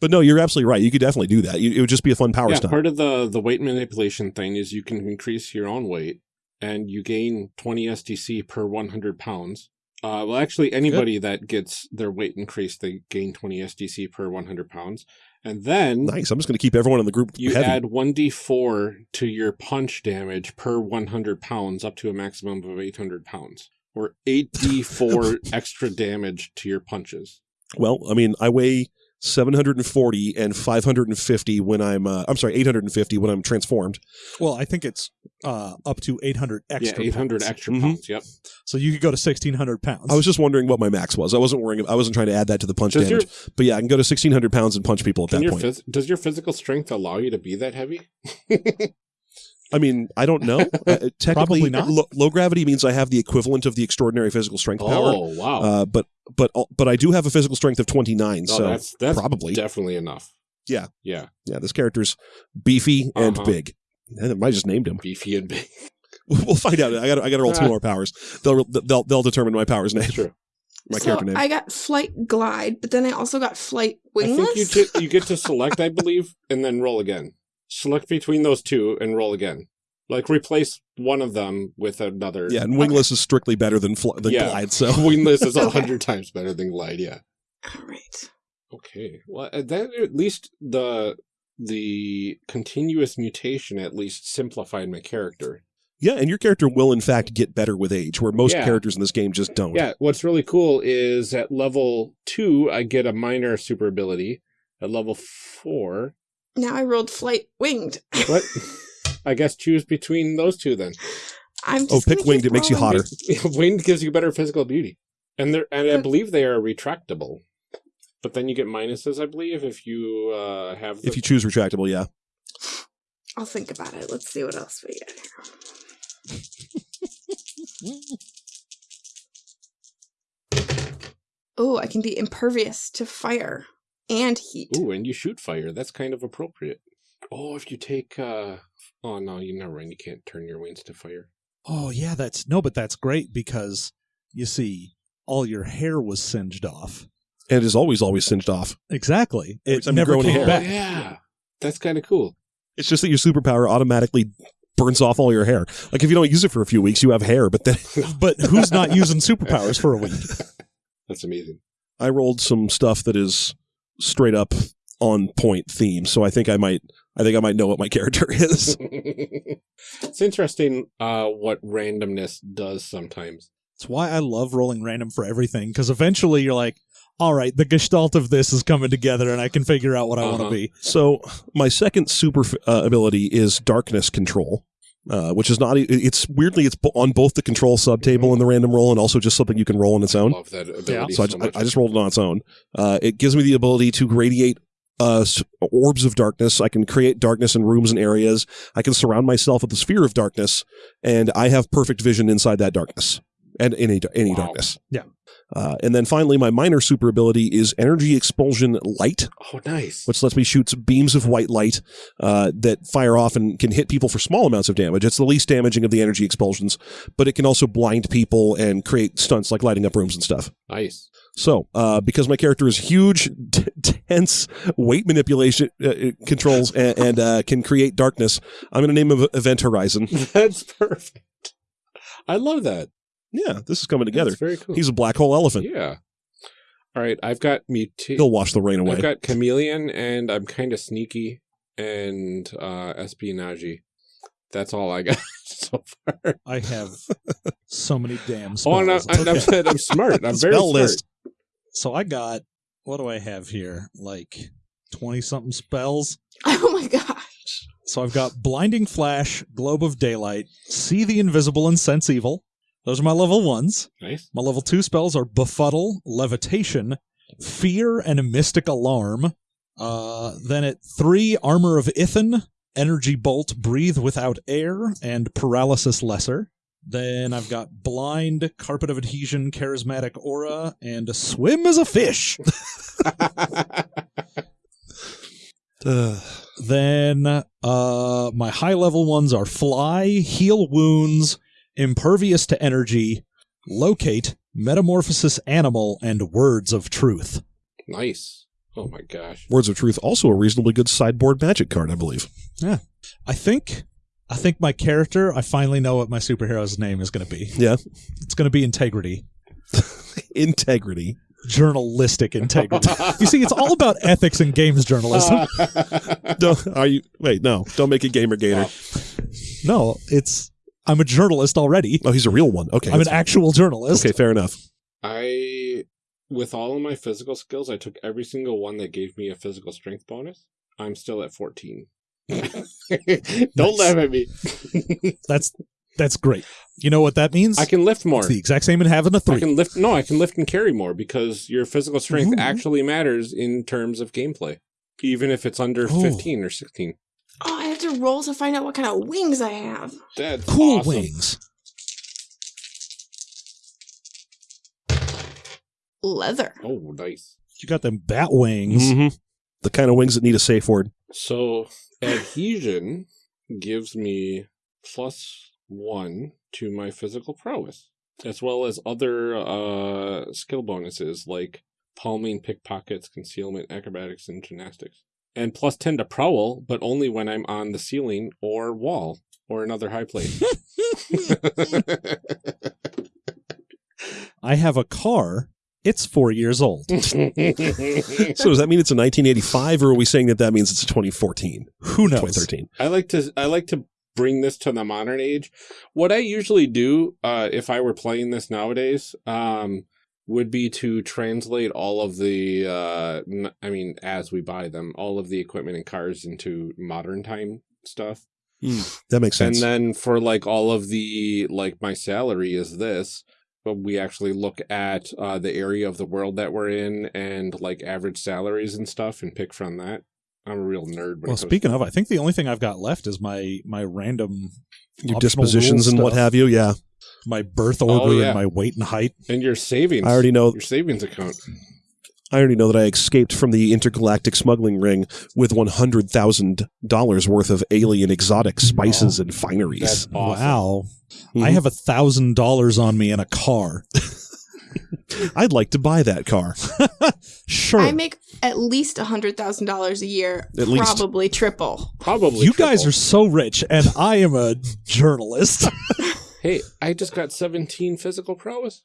Speaker 4: But no, you're absolutely right. You could definitely do that. You, it would just be a fun power
Speaker 1: yeah,
Speaker 4: stunt.
Speaker 1: part of the the weight manipulation thing is you can increase your own weight, and you gain 20 SDC per 100 pounds. Uh, well, actually, anybody that gets their weight increased, they gain 20 SDC per 100 pounds, and then
Speaker 4: nice. I'm just going to keep everyone in the group
Speaker 1: you
Speaker 4: heavy.
Speaker 1: add 1d4 to your punch damage per 100 pounds, up to a maximum of 800 pounds, or 8d4 extra damage to your punches.
Speaker 4: well, I mean, I weigh 740 and 550 when I'm. Uh, I'm sorry, 850 when I'm transformed.
Speaker 3: well, I think it's uh, up to eight hundred extra.
Speaker 1: yeah, 800
Speaker 3: pounds.
Speaker 1: extra
Speaker 4: Mhm.
Speaker 1: pounds. Yep.
Speaker 3: So you could go to sixteen hundred pounds.
Speaker 4: I was just wondering what my max was. I wasn't worrying. I wasn't trying to add that to the punch
Speaker 1: Does your,
Speaker 4: damage. But yeah, I can go to 1600 pounds and punch people at that point.
Speaker 1: phys- does your physical strength allow you to be that heavy?
Speaker 4: I mean, I don't know. Uh, technically,
Speaker 3: Probably not.
Speaker 4: Low, low gravity means I have the equivalent of the extraordinary physical strength power.
Speaker 1: Oh wow!
Speaker 4: Uh, but but but I do have a physical strength of 29.
Speaker 1: No,
Speaker 4: so
Speaker 1: that's that's
Speaker 4: probably.
Speaker 1: definitely enough.
Speaker 4: Yeah.
Speaker 1: yeah,
Speaker 4: yeah, this character's beefy and
Speaker 1: Uh-huh.
Speaker 4: big. And I just named him.
Speaker 1: beefy and big.
Speaker 4: We'll find out. I got I got to roll two more powers. They'll they'll they'll determine my powers name.
Speaker 1: True.
Speaker 4: My
Speaker 2: so
Speaker 4: character name.
Speaker 2: I got flight glide, but then I also got flight
Speaker 1: I think you get you get to select, I believe, and then roll again. Select between those two and roll again. Like replace one of them with another.
Speaker 4: Yeah, and wingless is strictly better than fl- than
Speaker 1: Yeah.
Speaker 4: glide. So
Speaker 1: wingless is a
Speaker 2: Okay.
Speaker 1: hundred times better than glide. Yeah.
Speaker 2: All right.
Speaker 1: Okay. Well, uh, that at least the the continuous mutation at least simplified my character.
Speaker 4: yeah, and your character will in fact get better with age, where most
Speaker 1: Yeah.
Speaker 4: characters in this game just don't.
Speaker 1: Yeah, what's really cool is at level two, I get a minor super ability. At level four,
Speaker 2: Now I rolled flight winged.
Speaker 1: what? I guess choose between those two then.
Speaker 2: I'm
Speaker 4: Oh, pick winged,
Speaker 2: keep
Speaker 4: it makes you hotter.
Speaker 1: winged gives you better physical beauty, and they're and I believe they are retractable. But then you get minuses, I believe, if you uh, have. The,
Speaker 4: If you choose retractable, yeah.
Speaker 2: I'll think about it. Let's see what else we get. Oh, I can be impervious to fire and heat.
Speaker 1: Ooh, and you shoot fire. That's kind of appropriate. Oh, if you take. uh Oh no, you never mind. You can't turn your wings to fire.
Speaker 3: oh yeah, that's no, but that's great because you see, all your hair was singed off.
Speaker 4: And it is always always singed off.
Speaker 3: Exactly.
Speaker 4: Every
Speaker 3: It never
Speaker 4: grow any
Speaker 3: came
Speaker 4: hair.
Speaker 1: Oh,
Speaker 3: back.
Speaker 1: yeah, that's kind of cool.
Speaker 4: It's just that your superpower automatically burns off all your hair. Like if you don't use it for a few weeks, you have hair. But then
Speaker 3: But who's not using superpowers for a week?
Speaker 1: That's amazing.
Speaker 4: I rolled some stuff that is straight up on point theme. So I think I might I think I might know what my character is.
Speaker 1: it's interesting uh, what randomness does sometimes.
Speaker 3: That's why I love rolling random for everything because eventually you're like, all right, the gestalt of this is coming together and I can figure out what I want
Speaker 1: Uh-huh.
Speaker 3: to be.
Speaker 4: so my second super uh, ability is darkness control. Uh, which is not it's weirdly, it's on both the control subtable and the random roll, and also just something you can roll on its own.
Speaker 1: Love that ability
Speaker 3: Yeah.
Speaker 4: So I
Speaker 1: so
Speaker 4: just,
Speaker 1: much.
Speaker 4: I, I just rolled it on its own. Uh, it gives me the ability to radiate uh, orbs of darkness. I can create darkness in rooms and areas. I can surround myself with a sphere of darkness, and I have perfect vision inside that darkness and any any
Speaker 1: Wow.
Speaker 4: darkness.
Speaker 3: Yeah.
Speaker 4: Uh, and then finally, my minor super ability is energy expulsion light,
Speaker 1: Oh, nice.
Speaker 4: which lets me shoot beams of white light uh, that fire off and can hit people for small amounts of damage. It's the least damaging of the energy expulsions, but it can also blind people and create stunts like lighting up rooms and stuff.
Speaker 1: nice.
Speaker 4: So, uh, because my character is huge, dense weight manipulation uh, uh, controls and, and uh, can create darkness, I'm going to name him Event Horizon.
Speaker 1: That's perfect. I love that.
Speaker 4: Yeah, this is coming together.
Speaker 1: That's very cool.
Speaker 4: He's a black hole elephant.
Speaker 1: yeah. All right, I've got mutation.
Speaker 4: He'll wash the rain away.
Speaker 1: I've got chameleon, and I'm kind of sneaky and uh espionage. That's all I got so far.
Speaker 3: I have so many damn
Speaker 1: Oh,
Speaker 3: spells.
Speaker 1: and I'm, and I'm,
Speaker 3: Okay.
Speaker 1: I'm smart. I'm very smart.
Speaker 4: list.
Speaker 3: So I got what do I have here? Like twenty something spells.
Speaker 2: Oh my gosh.
Speaker 3: So I've got blinding flash, globe of daylight, see the invisible, and sense evil. Those are my level ones.
Speaker 1: Nice.
Speaker 3: My level two spells are befuddle, levitation, fear, and a mystic alarm. Uh, then at three, armor of Ithan, energy bolt, breathe without air, and paralysis lesser. Then I've got blind, carpet of adhesion, charismatic aura, and swim as a fish.
Speaker 4: Uh,
Speaker 3: Then uh my high level ones are fly, heal wounds, impervious to energy, locate, metamorphosis animal, and words of truth.
Speaker 1: nice. Oh my gosh.
Speaker 4: Words of Truth, also a reasonably good sideboard magic card, I believe. Yeah.
Speaker 3: I think I think my character, I finally know what my superhero's name is gonna be.
Speaker 4: Yeah.
Speaker 3: It's gonna be integrity.
Speaker 4: Integrity.
Speaker 3: Journalistic integrity. you see, it's all about ethics and games journalism.
Speaker 4: Don't, are you? Wait, no. Don't make it Gamer Gator.
Speaker 3: no, it's I'm a journalist already.
Speaker 4: Oh, he's a real one. Okay.
Speaker 3: I'm an
Speaker 4: that's-
Speaker 3: actual journalist.
Speaker 4: Okay, fair enough.
Speaker 1: I, with all of my physical skills, I took every single one that gave me a physical strength bonus. I'm still at 14. Don't
Speaker 3: Nice.
Speaker 1: laugh at me.
Speaker 3: That's that's great. You know what that means?
Speaker 1: I can lift more.
Speaker 3: It's the exact same in having a three.
Speaker 1: I can lift. No, I can lift and carry more because your physical strength
Speaker 3: Ooh.
Speaker 1: actually matters in terms of gameplay, even if it's under
Speaker 3: Oh.
Speaker 1: 15 or 16.
Speaker 2: Oh, I have to roll to find out what kind of wings I have.
Speaker 1: That's
Speaker 3: cool
Speaker 1: awesome.
Speaker 3: wings.
Speaker 2: Leather.
Speaker 1: Oh, nice.
Speaker 3: You got them bat wings.
Speaker 4: Mhm. The kind of wings that need a safe word.
Speaker 1: So adhesion gives me plus one to my physical prowess, as well as other uh, skill bonuses like palming, pickpockets, concealment, acrobatics, and gymnastics. And plus 10 to prowl, but only when I'm on the ceiling or wall or another high plane.
Speaker 3: I have a car. It's four years old.
Speaker 4: So does that mean it's a 1985, or are we saying that that means it's a 2014,
Speaker 3: Who knows?
Speaker 4: 2013?
Speaker 1: I like to I like to bring this to the modern age. What I usually do, uh, if I were playing this nowadays, um, would be to translate all of the, uh, n- I mean, as we buy them, all of the equipment and cars into modern time stuff.
Speaker 4: That makes sense.
Speaker 1: And then for like all of the like my salary is this, but we actually look at uh, the area of the world that we're in and like average salaries and stuff and pick from that. I'm a real nerd.
Speaker 3: Well,
Speaker 1: comes
Speaker 3: speaking of, I think the only thing I've got left is my my random
Speaker 4: Your dispositions
Speaker 3: rule
Speaker 4: and what have you. Yeah.
Speaker 3: My birth order
Speaker 1: Oh, yeah.
Speaker 3: and my weight and height.
Speaker 1: and your savings.
Speaker 4: I already know.
Speaker 1: your savings account.
Speaker 4: I already know that I escaped from the intergalactic smuggling ring with one hundred thousand dollars worth of alien exotic spices and fineries.
Speaker 1: That's awesome.
Speaker 3: Wow. I
Speaker 4: Mhm.
Speaker 3: have a thousand dollars on me in a car.
Speaker 4: I'd like to buy that car.
Speaker 3: Sure.
Speaker 2: I make at least a hundred thousand dollars a year.
Speaker 4: At least.
Speaker 2: probably triple.
Speaker 1: Probably
Speaker 3: you guys are so rich, and I am a journalist.
Speaker 1: Hey, I just got 17 physical prowess.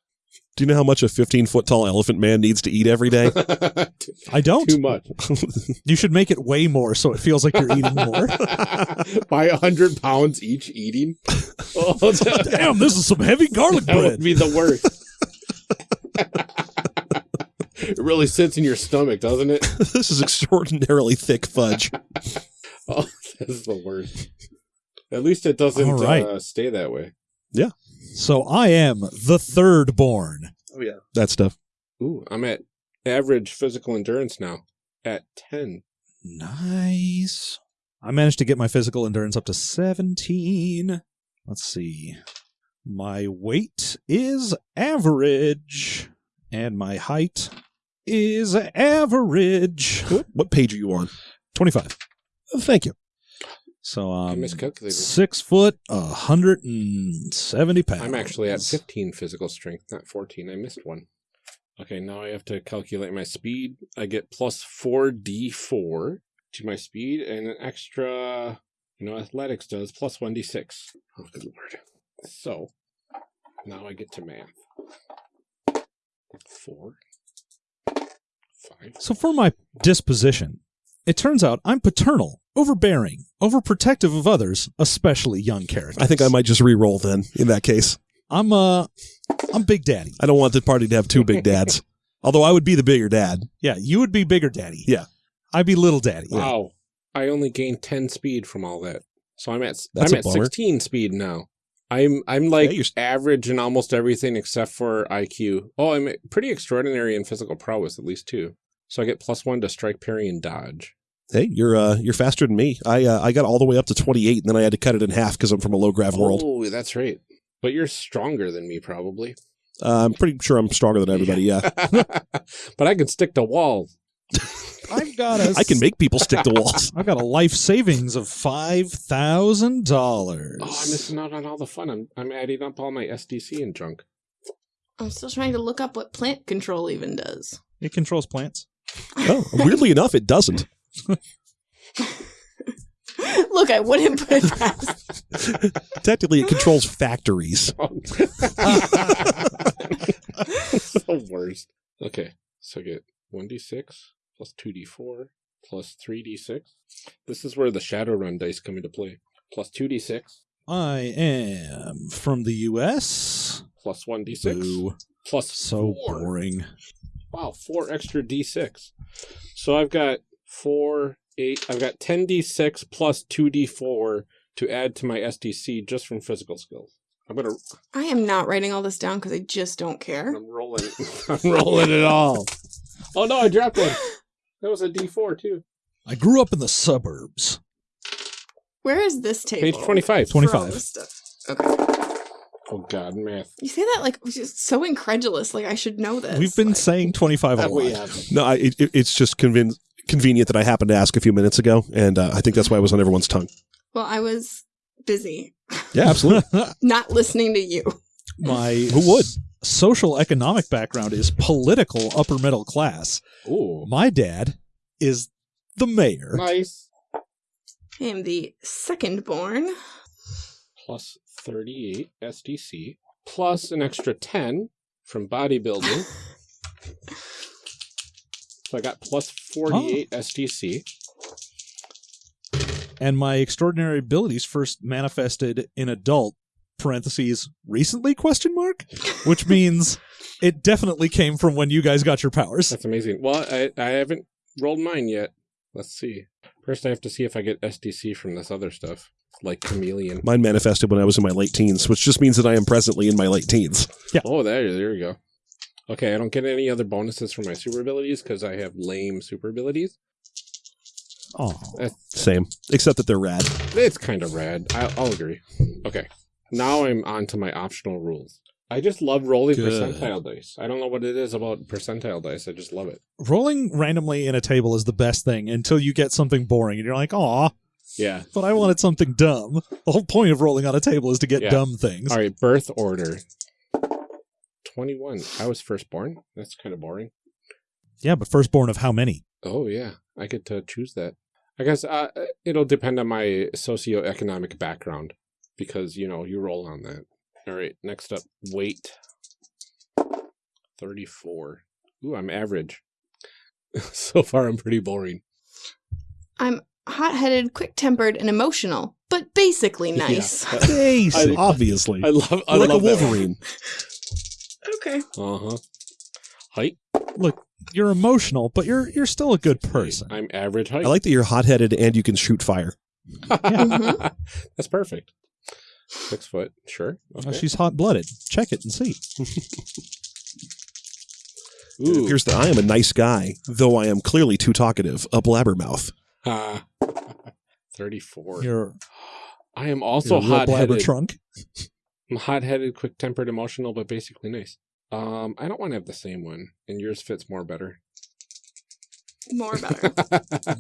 Speaker 4: Do you know how much a fifteen foot tall elephant man needs to eat every day?
Speaker 3: I don't.
Speaker 1: Too much.
Speaker 3: You should make it way more so it feels like you're eating more.
Speaker 1: By a hundred pounds each eating. Oh, that,
Speaker 3: Damn, this is some heavy garlic
Speaker 1: that would
Speaker 3: bread.
Speaker 1: be the worst. it really sits in your stomach, doesn't it?
Speaker 4: this is extraordinarily thick fudge.
Speaker 1: Oh, this is the worst. At least it doesn't
Speaker 3: All right.
Speaker 1: uh, stay that way.
Speaker 3: So I am the third born.
Speaker 1: Oh yeah.
Speaker 4: That stuff.
Speaker 1: Ooh, I'm at average physical endurance now at 10.
Speaker 3: Nice. I managed to get my physical endurance up to 17. Let's see. My weight is average, and my height is average.
Speaker 4: What, what page are you on?
Speaker 3: 25.
Speaker 4: Oh, thank you.
Speaker 3: So
Speaker 1: I
Speaker 3: um,
Speaker 1: miscalculated.
Speaker 3: six foot, a hundred and seventy pounds.
Speaker 1: I'm actually at 15 physical strength, not 14. I missed one. Okay, now I have to calculate my speed. I get plus 4d4 to my speed and an extra, you know, athletics does plus 1d6. Oh, good lord. So, now I get to math. Four, five.
Speaker 3: So for my disposition, it turns out I'm paternal, overbearing, overprotective of others, especially young characters.
Speaker 4: I think I might just re-roll then. In that case,
Speaker 3: I'm uh I'm Big Daddy.
Speaker 4: I don't want the party to have two big dads. Although I would be the bigger dad.
Speaker 3: Yeah, you would be Bigger Daddy.
Speaker 4: Yeah.
Speaker 3: I'd be Little Daddy.
Speaker 1: Wow. I only gained 10 speed from all that. So I'm at
Speaker 4: That's
Speaker 1: I'm
Speaker 4: a
Speaker 1: at
Speaker 4: bummer.
Speaker 1: 16 speed now. I'm I'm like
Speaker 4: Yeah, you're-
Speaker 1: average in almost everything except for IQ. Oh, I'm pretty extraordinary in physical prowess at least too. So I get plus 1 to strike, parry and dodge.
Speaker 4: Hey, you're uh, you're faster than me. I uh, I got all the way up to 28, and then I had to cut it in half because I'm from a low grav world.
Speaker 1: Oh, that's right. But you're stronger than me probably.
Speaker 4: Uh, I'm pretty sure I'm stronger than everybody. Yeah,
Speaker 1: but I can stick to walls.
Speaker 3: I've got a
Speaker 4: I can make people stick to walls.
Speaker 3: I've got a life savings of five thousand dollars.
Speaker 1: Oh, I'm missing out on all the fun. I'm I'm adding up all my SDC and junk.
Speaker 2: I'm still trying to look up what plant control even does.
Speaker 3: It controls plants.
Speaker 4: Oh, weirdly enough, it doesn't.
Speaker 2: Look, I wouldn't put it past.
Speaker 4: Technically, it controls factories.
Speaker 1: the worst. Okay, so I get 1d6 plus 2d4 plus 3d6. This is where the Shadowrun dice come into play. Plus 2d6
Speaker 3: I am from the U.S.
Speaker 1: plus 1d6
Speaker 3: Boo.
Speaker 1: plus
Speaker 3: So
Speaker 1: 4.
Speaker 3: boring.
Speaker 1: Wow, 4 extra d6. So I've got 4, 8, I've got 10d6 plus 2d4 to add to my SDC just from physical skills. I'm gonna
Speaker 2: I am not writing all this down because I just don't care.
Speaker 1: I'm rolling I'm rolling it all. Oh no, I dropped one. That was a D4 too.
Speaker 3: I grew up in the suburbs.
Speaker 2: Where is this table?
Speaker 1: Page 25.
Speaker 3: 25.
Speaker 2: Okay.
Speaker 1: Oh god, math.
Speaker 2: You say that like just so incredulous, like I should know this.
Speaker 3: We've been
Speaker 2: Like,
Speaker 3: saying twenty-five a
Speaker 1: That we
Speaker 3: lot.
Speaker 1: have.
Speaker 4: No, I, it, it- it's just conven- convenient that I happened to ask a few minutes ago, and uh, I think that's why it was on everyone's tongue.
Speaker 2: Well, I was busy
Speaker 4: Yeah, absolutely.
Speaker 2: not listening to you.
Speaker 3: My
Speaker 4: Who would?
Speaker 3: social economic background is political upper middle class.
Speaker 1: Ooh.
Speaker 3: My dad is the mayor.
Speaker 1: Nice.
Speaker 2: I am the second born.
Speaker 1: Plus 38 SDC. Plus an extra 10 from bodybuilding. so I got plus 48 SDC.
Speaker 3: and my extraordinary abilities first manifested in adult parentheses recently question mark which means it definitely came from when you guys got your powers
Speaker 1: That's amazing. Well, I, I haven't rolled mine yet. Let's see. First, I have to see if I get SDC from this other stuff, like Chameleon.
Speaker 4: Mine manifested when I was in my late teens, which just means that I am presently in my late teens.
Speaker 1: yeah Oh, there, there you go. Okay, I don't get any other bonuses for my super abilities because I have lame super abilities.
Speaker 3: oh
Speaker 4: Same, except that they're rad.
Speaker 1: It's kind of rad. I, I'll agree. Okay, now I'm on to my optional rules. I just love rolling
Speaker 3: Good.
Speaker 1: percentile dice. I don't know what it is about percentile dice. I just love it.
Speaker 3: rolling randomly in a table is the best thing until you get something boring and you're like aw
Speaker 1: Yeah.
Speaker 3: but i wanted something dumb the whole point of rolling on a table is to get
Speaker 1: Yeah.
Speaker 3: dumb things
Speaker 1: All right, birth order. 21. I was firstborn. That's kind of boring.
Speaker 3: yeah but firstborn of how many
Speaker 1: Oh yeah, I get to choose that. I guess uh, it'll depend on my socioeconomic background because you know you roll on that. All right, next up, weight. Thirty-four. Ooh, I'm average. so far, I'm pretty boring.
Speaker 2: I'm hot headed, quick tempered, and emotional, but basically nice.
Speaker 4: Basic,
Speaker 1: I-
Speaker 4: obviously.
Speaker 1: I love. I
Speaker 4: You're like a
Speaker 1: love
Speaker 4: Wolverine.
Speaker 2: okay.
Speaker 1: Uh huh. Height.
Speaker 3: look you're emotional but you're you're still a good person
Speaker 1: I'm average height.
Speaker 4: I like that you're hot headed and you can shoot fire.
Speaker 2: Mhm.
Speaker 1: That's perfect. Six foot. Sure.
Speaker 3: Uh,
Speaker 1: Okay.
Speaker 3: she's hot-blooded check it and see
Speaker 4: It
Speaker 1: Ooh.
Speaker 4: appears that I am a nice guy, though I am clearly too talkative, a blabbermouth.
Speaker 1: Ah. 34.
Speaker 3: You're,
Speaker 1: I am also
Speaker 3: you're a blabber
Speaker 1: hot-headed.
Speaker 3: trunk.
Speaker 1: I'm hot-headed, quick-tempered, emotional, but basically nice. Um, I don't want to have the same one, and yours fits more better.
Speaker 2: More better.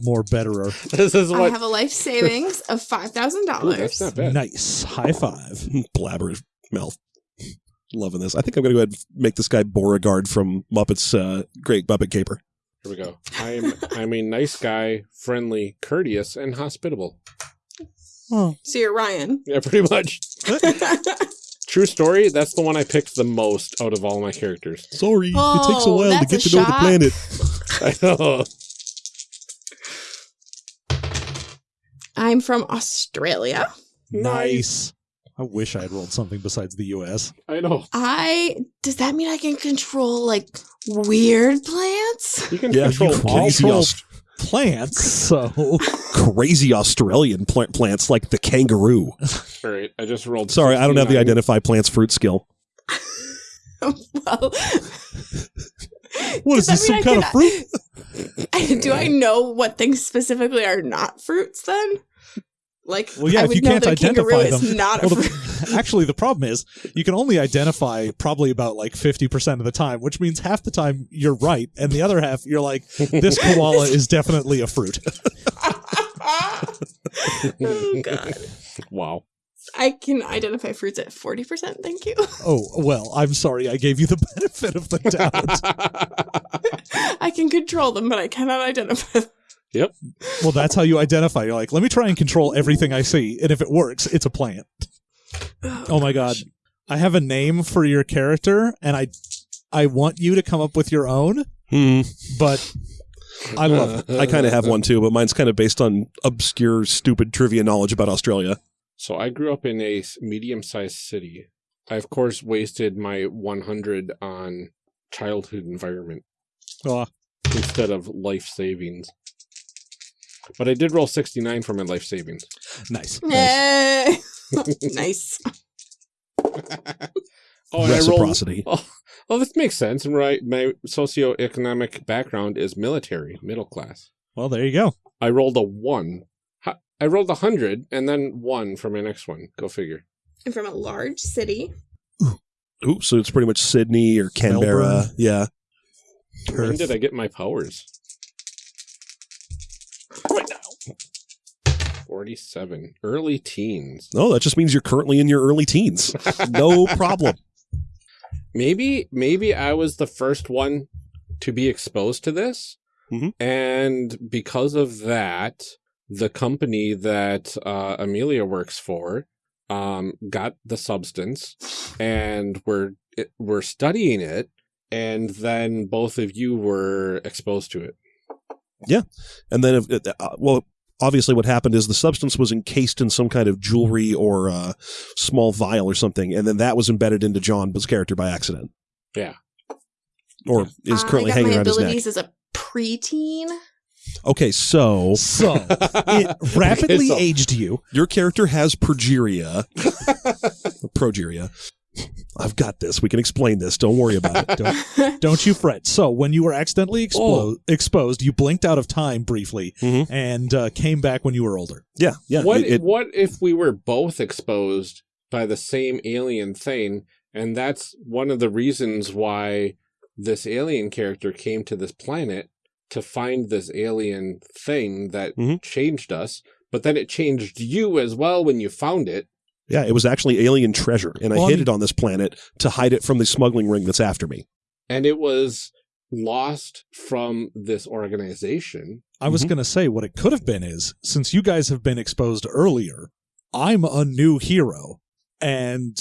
Speaker 3: More betterer.
Speaker 1: this is
Speaker 2: I have a life savings of five thousand
Speaker 1: Ooh, that's not
Speaker 2: dollars.
Speaker 1: bad.
Speaker 3: Nice. High five.
Speaker 4: Blabber mouth. Loving this. I think I'm going to go ahead and make this guy Beauregard from Muppets uh, Great Muppet Caper.
Speaker 1: Here we go. I'm I'm a nice guy, friendly, courteous, and hospitable.
Speaker 3: Oh.
Speaker 2: So you're Ryan.
Speaker 1: Yeah, pretty much. True story. That's the one I picked the most out of all my characters.
Speaker 4: Sorry,
Speaker 2: Oh,
Speaker 4: it takes a oh, while to get
Speaker 2: a
Speaker 4: to know the planet.
Speaker 1: I know.
Speaker 2: I'm from Australia.
Speaker 3: Nice. I wish I had rolled something besides the U.S.
Speaker 1: I know.
Speaker 2: I does that mean I can control like weird plants?
Speaker 1: You can
Speaker 4: Yeah,
Speaker 1: control
Speaker 4: you
Speaker 1: all.
Speaker 4: crazy,
Speaker 3: troll-
Speaker 4: Aus-
Speaker 3: Plants. So
Speaker 4: crazy Australian plant plants like the kangaroo.
Speaker 1: All right, I just rolled.
Speaker 4: Sorry, I don't have the identify plants fruit skill.
Speaker 2: well,
Speaker 3: what
Speaker 2: Does
Speaker 3: is
Speaker 2: that
Speaker 3: this? Some
Speaker 2: I
Speaker 3: kind of
Speaker 2: can-
Speaker 3: fruit?
Speaker 2: do I know what things specifically are not fruits then? Like,
Speaker 3: Well, yeah,
Speaker 2: I
Speaker 3: if you can't
Speaker 2: that a kangaroo
Speaker 3: identify them-
Speaker 2: not
Speaker 3: Well, the, actually, the problem is you can only identify probably about like fifty percent of the time, which means half the time you're right, and the other half you're like, this koala is definitely a fruit.
Speaker 2: oh, oh god,
Speaker 1: Wow.
Speaker 2: I can identify fruits at forty percent. Thank you.
Speaker 3: Oh well, I'm sorry, I gave you the benefit of the doubt.
Speaker 2: I can control them, but I cannot identify. them.
Speaker 3: Well, that's how you identify. You're like, let me try and control everything I see, and if it works, it's a plant. Oh my god, I have a name for your character, and I, I want you to come up with your own,
Speaker 4: Hmm.
Speaker 3: but I love it.
Speaker 4: I kind of have one too, but mine's kind of based on obscure, stupid trivia knowledge about Australia.
Speaker 1: So I grew up in a medium-sized city. I of course wasted my 100 on childhood environment
Speaker 3: Oh,
Speaker 1: instead of life savings. But I did roll 69 for my life savings.
Speaker 3: nice.
Speaker 2: Yay! nice.
Speaker 1: Oh, and I rolled.
Speaker 4: Reciprocity.
Speaker 1: Oh, oh, this makes sense. Right, my socioeconomic background is military, middle class.
Speaker 3: Well, there you go.
Speaker 1: I rolled a one. I rolled a hundred and then one for my next one. Go figure.
Speaker 2: I'm from a large city.
Speaker 4: Ooh, so it's pretty much Sydney or Canberra.
Speaker 3: Melbourne.
Speaker 4: Yeah.
Speaker 1: When
Speaker 3: Perth.
Speaker 1: did I get my powers?
Speaker 2: Right now.
Speaker 1: Forty-seven, early teens.
Speaker 4: No, that just means you're currently in your early teens. No problem.
Speaker 1: Maybe, maybe I was the first one to be exposed to this,
Speaker 4: Mhm.
Speaker 1: and because of that, the company that uh, Amelia works for um, got the substance, and we're it, we're studying it, and then both of you were exposed to it.
Speaker 4: Yeah, and then, if, uh, well, obviously, what happened is the substance was encased in some kind of jewelry or uh, small vial or something, and then that was embedded into John's character by accident.
Speaker 1: Yeah.
Speaker 4: Or is
Speaker 2: Uh,
Speaker 4: currently
Speaker 2: I got
Speaker 4: hanging
Speaker 2: my
Speaker 4: around his neck.
Speaker 2: abilities as a preteen.
Speaker 4: Okay, so
Speaker 3: So it rapidly
Speaker 1: Okay, so-
Speaker 3: aged you.
Speaker 4: your character has progeria. progeria. I've got this. We can explain this. Don't worry about it.
Speaker 3: Don't, don't you fret. So when you were accidentally expo-
Speaker 1: Oh.
Speaker 3: exposed, you blinked out of time briefly
Speaker 4: Mhm.
Speaker 3: and uh, came back when you were older.
Speaker 4: Yeah, yeah.
Speaker 1: what
Speaker 4: it- it-
Speaker 1: what if we were both exposed by the same alien thing and that's one of the reasons why this alien character came to this planet to find this alien thing that
Speaker 4: Mhm.
Speaker 1: changed us but then it changed you as well when you found it
Speaker 4: yeah, it was actually alien treasure, and I
Speaker 3: Well, I
Speaker 4: hid
Speaker 3: mean-
Speaker 4: it on this planet to hide it from the smuggling ring that's after me.
Speaker 1: and it was lost from this organization
Speaker 3: I was
Speaker 4: Mhm.
Speaker 3: going to say what it could have been is since you guys have been exposed earlier, I'm a new hero and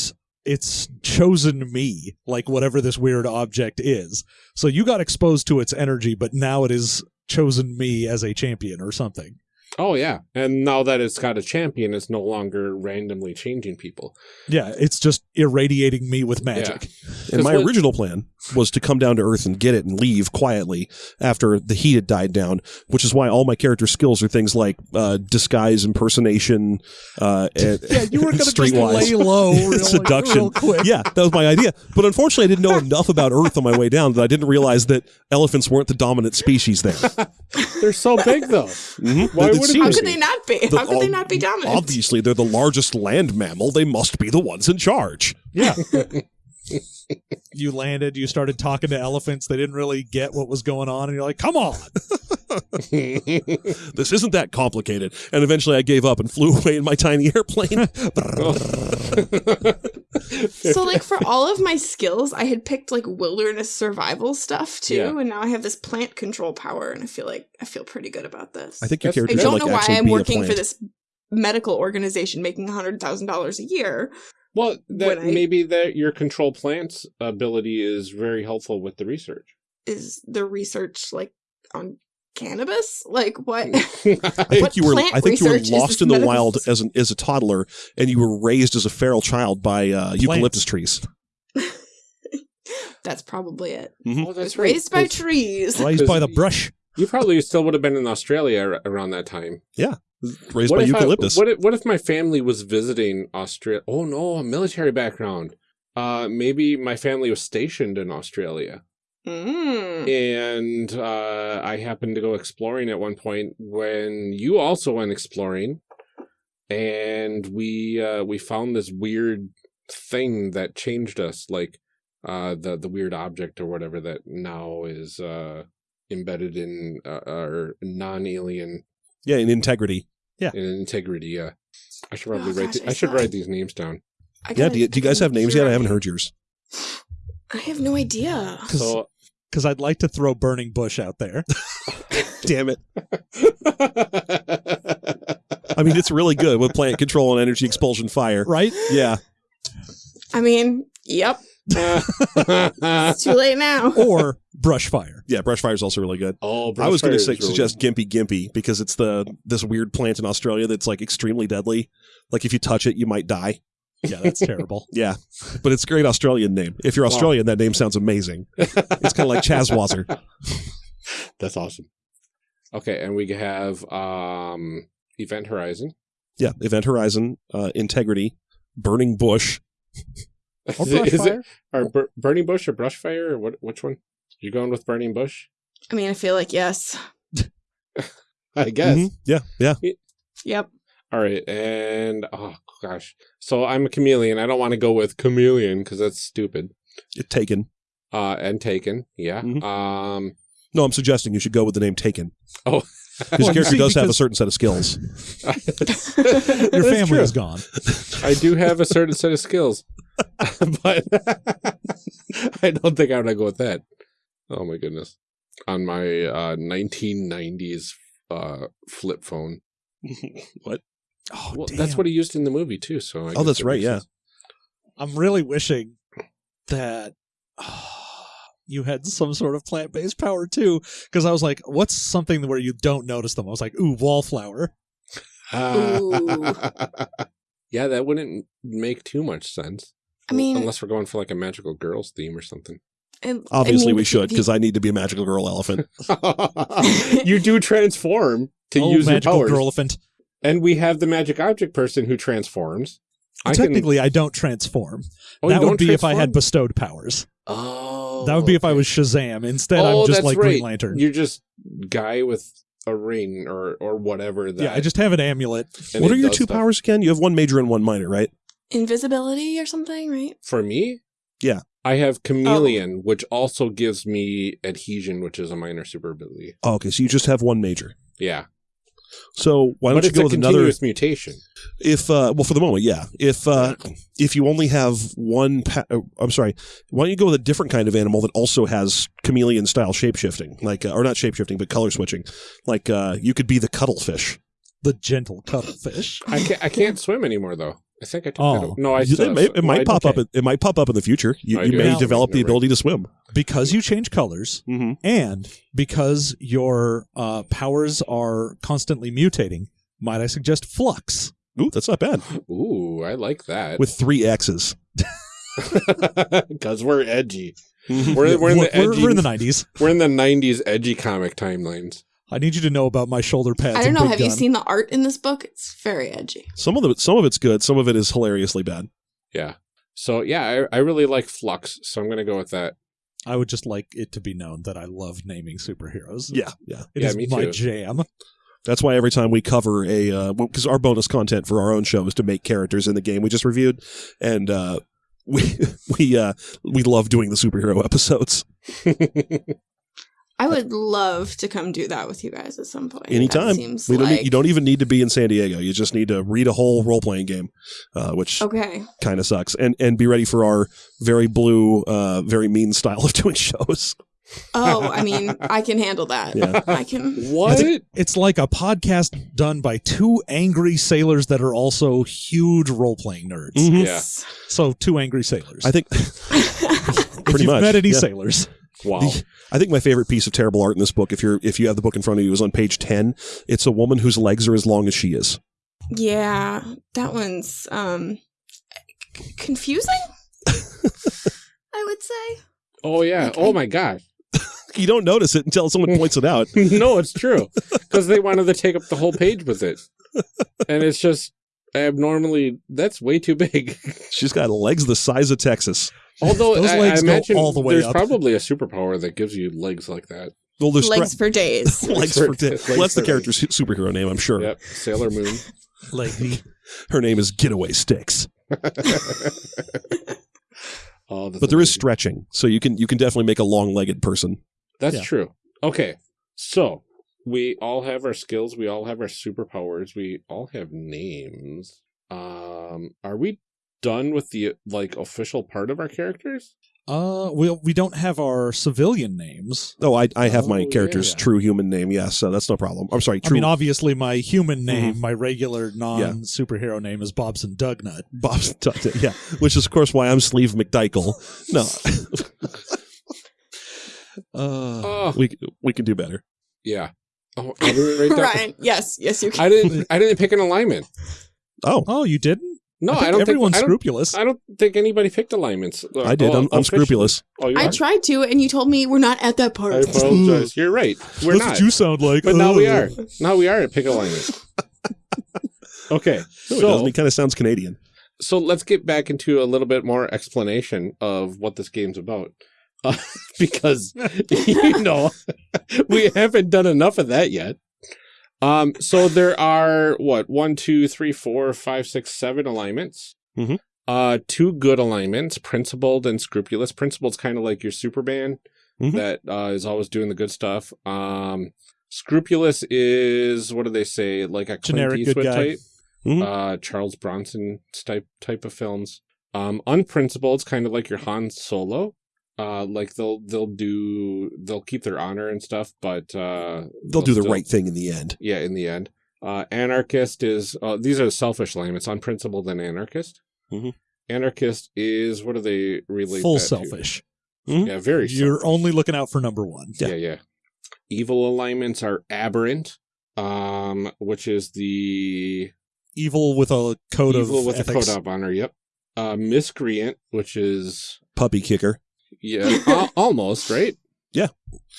Speaker 3: it's chosen me, like whatever this weird object is. So you got exposed to its energy, but now it has chosen me as a champion or something.
Speaker 1: Oh yeah. And now that it's got a champion it's no longer randomly changing people.
Speaker 3: Yeah, it's just irradiating me with magic.
Speaker 4: And my
Speaker 1: what-
Speaker 4: original plan was to come down to Earth and get it and leave quietly after the heat had died down. Which is why all my character skills are things like uh, disguise, impersonation, uh, and
Speaker 3: Yeah, you were going to just lay low, real,
Speaker 4: Seduction.
Speaker 3: real quick.
Speaker 4: yeah, that was my idea. But unfortunately, I didn't know enough about Earth on my way down that I didn't realize that elephants weren't the dominant species there.
Speaker 1: They're so big though.
Speaker 4: Mhm.
Speaker 1: Why
Speaker 4: It
Speaker 1: would it
Speaker 2: How could they not be?
Speaker 4: The-
Speaker 2: How could they not be dominant?
Speaker 4: Obviously, they're the largest land mammal. They must be the ones in charge.
Speaker 3: Yeah. you landed, you started talking to elephants. They didn't really get what was going on. And you're like, come on.
Speaker 4: This isn't that complicated. And eventually, I gave up and flew away in my tiny airplane.
Speaker 2: so like for all of my skills, I had picked like wilderness survival stuff too,
Speaker 1: Yeah.
Speaker 2: and now I have this plant control power, and I feel like I feel pretty good about this.
Speaker 4: I think your
Speaker 1: That's-
Speaker 2: I don't
Speaker 4: like
Speaker 2: know why I'm working for this medical organization making hundred thousand dollars a year.
Speaker 1: Well, that
Speaker 2: I-
Speaker 1: maybe that your control plants ability is very helpful with the research.
Speaker 2: Is the research like on cannabis? Like what?
Speaker 4: I think
Speaker 2: What
Speaker 4: you were. I think you were lost in the
Speaker 2: medical
Speaker 4: wild as an as a toddler, and you were raised as a feral child by uh, eucalyptus trees.
Speaker 2: That's probably it.
Speaker 1: oh,
Speaker 2: I
Speaker 1: that's
Speaker 2: was raised by
Speaker 1: That's-
Speaker 2: trees.
Speaker 3: Raised by the brush.
Speaker 1: You probably still would have been in Australia around that time.
Speaker 4: Raised
Speaker 1: what
Speaker 4: by
Speaker 1: if
Speaker 4: eucalyptus.
Speaker 1: I, what if what if my family was visiting Australia? Oh no, a military background. Uh, maybe my family was stationed in Australia,
Speaker 2: Mm.
Speaker 1: and uh, I happened to go exploring at one point when you also went exploring, and we uh, we found this weird thing that changed us, like uh, the the weird object or whatever that now is uh, embedded in uh, our non-alien
Speaker 4: yeah, in integrity. Yeah.
Speaker 1: In integrity. Yeah, I should probably
Speaker 2: Oh,
Speaker 1: write.
Speaker 2: gosh,
Speaker 1: th-
Speaker 2: I
Speaker 1: I should write these names down.
Speaker 2: I
Speaker 4: Yeah.
Speaker 2: gotta-
Speaker 4: Do you, do you guys have names yet? I haven't heard yours.
Speaker 2: I have no idea.
Speaker 1: So
Speaker 3: Because I'd like to throw Burning Bush out there.
Speaker 4: Damn it! I mean, it's really good with plant control and energy expulsion fire.
Speaker 3: Right?
Speaker 4: Yeah.
Speaker 2: I mean, yep. It's too late now.
Speaker 3: Or brush fire.
Speaker 4: Yeah, brush fire is also really good.
Speaker 1: oh,
Speaker 4: I was going to
Speaker 1: Brushfire really-
Speaker 4: suggest Gympie Gympie because it's the this weird plant in Australia that's like extremely deadly. Like if you touch it, you might die.
Speaker 3: Yeah, that's terrible.
Speaker 4: Yeah, but it's a great Australian name. If you're
Speaker 1: Wow.
Speaker 4: Australian, that name sounds amazing. It's kind of like Chazwazzer.
Speaker 1: That's awesome. Okay, and we have um Event Horizon.
Speaker 4: Yeah, Event Horizon, uh, Integrity, Burning Bush.
Speaker 3: Or
Speaker 1: Is it-
Speaker 3: brush
Speaker 1: is
Speaker 3: fire.
Speaker 1: it or bur- Burning Bush or brush fire? or what? Which one? You going with Burning Bush?
Speaker 2: I mean, I feel like yes.
Speaker 1: I guess.
Speaker 4: Mhm. Yeah, yeah.
Speaker 2: Yep.
Speaker 1: All right, and oh gosh, so I'm a chameleon. I don't want to go with chameleon because that's stupid.
Speaker 4: It, taken.
Speaker 1: Uh, and taken, yeah.
Speaker 4: Mhm.
Speaker 1: Um,
Speaker 4: No, I'm suggesting you should go with the name Taken.
Speaker 1: oh,
Speaker 4: His
Speaker 3: Well,
Speaker 4: character
Speaker 3: see,
Speaker 4: does have a certain set of skills.
Speaker 3: Your family
Speaker 1: true.
Speaker 3: is gone.
Speaker 1: I do have a certain set of skills, but I don't think I'm gonna go with that. Oh my goodness! On my uh, 1990s uh, flip phone.
Speaker 4: what?
Speaker 3: Oh,
Speaker 1: Well,
Speaker 3: damn.
Speaker 1: that's what he used in the movie too. So I
Speaker 4: Oh, that's
Speaker 1: it
Speaker 4: right, yeah.
Speaker 1: sense.
Speaker 3: I'm really wishing that you had some sort of plant based power too. Because I was like, what's something where you don't notice them? I was like, ooh, wallflower.
Speaker 2: Ooh.
Speaker 1: yeah, that wouldn't make too much sense.
Speaker 2: I mean,
Speaker 1: unless we're going for like a magical girls theme or something.
Speaker 2: and-
Speaker 4: Obviously,
Speaker 2: I mean,
Speaker 4: we should because I need to be a magical girl elephant.
Speaker 1: you do transform to
Speaker 3: oh,
Speaker 1: use your
Speaker 3: magical
Speaker 1: powers,
Speaker 3: girl-elephant.
Speaker 1: and we have the magic object person who transforms. I can-
Speaker 3: Technically, I don't transform.
Speaker 1: oh,
Speaker 3: that would
Speaker 1: don't
Speaker 3: be if I had bestowed powers.
Speaker 1: Oh,
Speaker 3: that would be if I was Shazam. Instead,
Speaker 1: oh,
Speaker 3: I'm just like
Speaker 1: right.
Speaker 3: Green Lantern.
Speaker 1: You're just guy with a ring or or whatever. That
Speaker 3: yeah, I just have an amulet.
Speaker 1: and
Speaker 4: what are your two
Speaker 1: stuff.
Speaker 4: powers again? You have one major and one minor, right?
Speaker 2: Invisibility or something, right?
Speaker 1: for me?
Speaker 4: Yeah.
Speaker 1: I have
Speaker 3: Oh.
Speaker 1: chameleon, which also gives me adhesion, which is a minor super ability.
Speaker 4: Oh, okay, so you just have one major.
Speaker 1: Yeah,
Speaker 4: So why don't
Speaker 1: but
Speaker 4: you go
Speaker 1: a
Speaker 4: with another?
Speaker 1: mutation.
Speaker 4: If uh, well, for the moment, yeah. If uh, if you only have one, pa- uh, I'm sorry. Why don't you go with a different kind of animal that also has chameleon style shapeshifting, like uh, or not shapeshifting, but color switching? Like uh, you could be the cuttlefish.
Speaker 3: The gentle cuttlefish.
Speaker 1: I can't. I can't swim anymore though. I think I took
Speaker 3: Oh.
Speaker 1: that. No, I. Still
Speaker 4: it, may, it might pop
Speaker 1: okay.
Speaker 4: up. It might pop up in the future. You,
Speaker 1: I
Speaker 4: you may
Speaker 3: have
Speaker 4: develop the ability to swim.
Speaker 3: because you change colors
Speaker 4: Mm-hmm.
Speaker 3: and because your uh, powers are constantly mutating, might I suggest flux?
Speaker 4: Ooh, that's not bad.
Speaker 1: Ooh, I like that.
Speaker 4: With three X's.
Speaker 1: Because we're edgy. We're, we're in the
Speaker 3: we're,
Speaker 1: edgy.
Speaker 3: we're in the 90s.
Speaker 1: we're in the '90s edgy comic timelines.
Speaker 3: I need you to know about my shoulder pads.
Speaker 2: I don't know.
Speaker 3: big
Speaker 2: Have you seen the art in this book? It's very edgy.
Speaker 4: some of the some of it's good. Some of it is hilariously bad.
Speaker 1: Yeah. So yeah, I, I really like Flux, so I'm gonna go with that.
Speaker 3: I would just like it to be known that I love naming superheroes.
Speaker 4: Yeah, yeah.
Speaker 3: It
Speaker 1: Yeah,
Speaker 3: is
Speaker 1: me
Speaker 3: my jam.
Speaker 4: That's why every time we cover a because our bonus content for our own show is to make characters in the game we just reviewed, and uh, we we uh, we love doing the superhero episodes.
Speaker 2: I would love to come do that with you guys at some point. That
Speaker 4: Anytime.
Speaker 2: seems
Speaker 4: We don't
Speaker 2: like...
Speaker 4: need, you don't even need to be in San Diego. You just need to read a whole role playing game, uh, which
Speaker 2: Okay.
Speaker 4: kind of sucks, and and be ready for our very blue, uh, very mean style of doing shows.
Speaker 2: Oh, I mean, I can handle that.
Speaker 4: Yeah.
Speaker 2: I can.
Speaker 1: what?
Speaker 3: It's like a podcast done by two angry sailors that are also huge role playing nerds.
Speaker 4: Mhm.
Speaker 1: Yeah.
Speaker 3: So two angry sailors.
Speaker 4: I think
Speaker 3: if
Speaker 4: pretty
Speaker 3: you've
Speaker 4: much,
Speaker 3: met any
Speaker 4: yeah.
Speaker 3: sailors,
Speaker 1: Wow.
Speaker 4: The- I think my favorite piece of terrible art in this book, if you're if you have the book in front of you, is on page ten. It's a woman whose legs are as long as she is.
Speaker 2: yeah, that one's um c- confusing. I would say.
Speaker 1: Oh yeah.
Speaker 2: Okay.
Speaker 1: Oh my gosh.
Speaker 4: You don't notice it until someone points it out.
Speaker 1: no, it's true. Because they wanted to take up the whole page with it, and it's just abnormally. That's way too big.
Speaker 4: She's got legs the size of Texas.
Speaker 1: Although
Speaker 3: Those
Speaker 1: I, I
Speaker 3: legs go
Speaker 1: imagine
Speaker 3: all the way
Speaker 1: there's
Speaker 3: up.
Speaker 1: probably a superpower that gives you legs like that.
Speaker 4: Well, there's
Speaker 2: Legs for days.
Speaker 4: legs
Speaker 1: Legs
Speaker 4: for
Speaker 1: days.
Speaker 4: well, that's the character's su- superhero name, I'm sure.
Speaker 1: Yep. Sailor Moon.
Speaker 3: like me.
Speaker 4: Her name is Getaway Sticks.
Speaker 1: oh, that's
Speaker 4: But there is stretching, so you can you can definitely make a long-legged person.
Speaker 1: That's
Speaker 3: Yeah.
Speaker 1: true. Okay. So we all have our skills. We all have our superpowers. We all have names. Um, are we done with the like official part of our characters?
Speaker 3: Uh, we we don't have our civilian names.
Speaker 4: Oh, I I have my
Speaker 1: Oh,
Speaker 4: character's
Speaker 3: yeah.
Speaker 4: true human name. Yes, so that's no problem. I'm sorry,
Speaker 3: I mean, obviously, my human name,
Speaker 4: Mm-hmm.
Speaker 3: my regular non superhero name is Bobson Dugnutt.
Speaker 4: Bob's yeah, which is of course why I'm Sleve McDichael. No,
Speaker 3: Uh,
Speaker 1: Oh,
Speaker 4: we we can do better.
Speaker 1: yeah. Oh, I didn't write that.
Speaker 2: Ryan, yes, yes, you can.
Speaker 1: I didn't. I didn't pick an alignment.
Speaker 4: Oh,
Speaker 3: oh, you didn't?
Speaker 1: No,
Speaker 3: I,
Speaker 1: I, don't
Speaker 3: everyone's
Speaker 1: think. I don't,
Speaker 3: scrupulous.
Speaker 1: I don't think anybody picked alignments. Uh,
Speaker 4: I did.
Speaker 1: oh,
Speaker 4: I'm, I'm scrupulous.
Speaker 1: Oh, you
Speaker 2: I
Speaker 1: are?
Speaker 2: tried to, and you told me we're not at that part.
Speaker 1: I apologize. You're right. We're
Speaker 3: That's
Speaker 1: not.
Speaker 3: what you sound like.
Speaker 1: but now we are. Now we are at pick alignment. okay.
Speaker 4: No, it
Speaker 1: So
Speaker 4: doesn't. He kind of sounds Canadian.
Speaker 1: so let's get back into a little bit more explanation of what this game's about. Uh, because you know we haven't done enough of that yet. Um, so there are what one, two, three, four, five, six, seven alignments.
Speaker 4: Mhm.
Speaker 1: Uh, two good alignments, principled and scrupulous. Principled's kind of like your Superman
Speaker 4: Mhm.
Speaker 1: that uh, is always doing the good stuff. Um, scrupulous is what do they say? Like a Clint
Speaker 3: Generic good
Speaker 1: Eastwood
Speaker 3: guy.
Speaker 1: type
Speaker 4: Mhm.
Speaker 1: uh, Charles Bronson type type of films. Um, unprincipled, kind of like your Han Solo. Uh, like they'll they'll do they'll keep their honor and stuff, but uh,
Speaker 4: They'll do the
Speaker 1: still-
Speaker 4: right thing in the end.
Speaker 1: Yeah, in the end. Uh, anarchist is uh, these are selfish alignments. Unprincipled and anarchist.
Speaker 4: Mhm.
Speaker 1: Anarchist is what do they relate?
Speaker 3: Full
Speaker 1: that to?
Speaker 3: selfish.
Speaker 1: Yeah, very.
Speaker 3: You're
Speaker 1: selfish.
Speaker 3: only looking out for number one.
Speaker 1: yeah. yeah, Evil alignments are aberrant, um, which is the
Speaker 3: Evil with a code
Speaker 1: evil
Speaker 3: of
Speaker 1: with
Speaker 3: ethics.
Speaker 1: a code of honor. Yep. Uh, miscreant, which is
Speaker 4: Puppy kicker.
Speaker 1: Yeah, al- almost right. Yeah.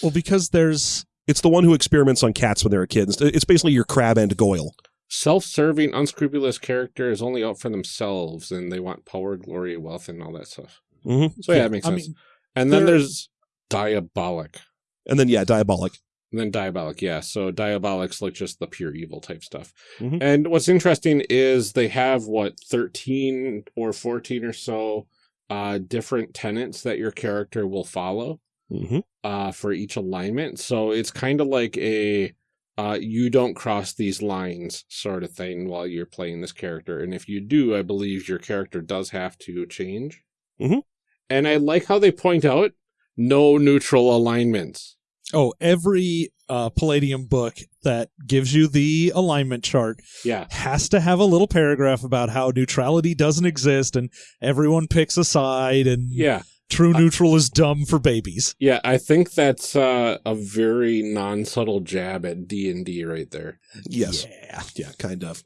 Speaker 3: Well, because there's
Speaker 4: It's the one who experiments on cats when they're kids. It's basically your Crabbe and Goyle.
Speaker 1: Self-serving, unscrupulous character is only out for themselves, and they want power, glory, wealth, and all that stuff.
Speaker 4: Mm-hmm.
Speaker 1: So yeah, it makes
Speaker 3: I
Speaker 1: sense.
Speaker 3: mean,
Speaker 1: and then there's diabolic.
Speaker 4: And then yeah, diabolic.
Speaker 1: And then diabolic, yeah. So diabolic's like just the pure evil type stuff.
Speaker 4: Mhm.
Speaker 1: And what's interesting is they have what thirteen or fourteen or so uh, different tenets that your character will follow.
Speaker 4: Mm-hmm.
Speaker 1: uh, for each alignment. So it's kind of like a uh, you don't cross these lines sort of thing while you're playing this character. And if you do, I believe your character does have to change.
Speaker 4: Mhm.
Speaker 1: And I like how they point out no neutral alignments.
Speaker 3: Oh, every uh, Palladium book that gives you the alignment chart
Speaker 1: Yeah.
Speaker 3: has to have a little paragraph about how neutrality doesn't exist and everyone picks a side and
Speaker 1: Yeah.
Speaker 3: True neutral is dumb for babies.
Speaker 1: Yeah, I think that's uh, a very non-subtle jab at D and D right there.
Speaker 4: Yes.
Speaker 3: Yeah.
Speaker 4: Yeah, kind of.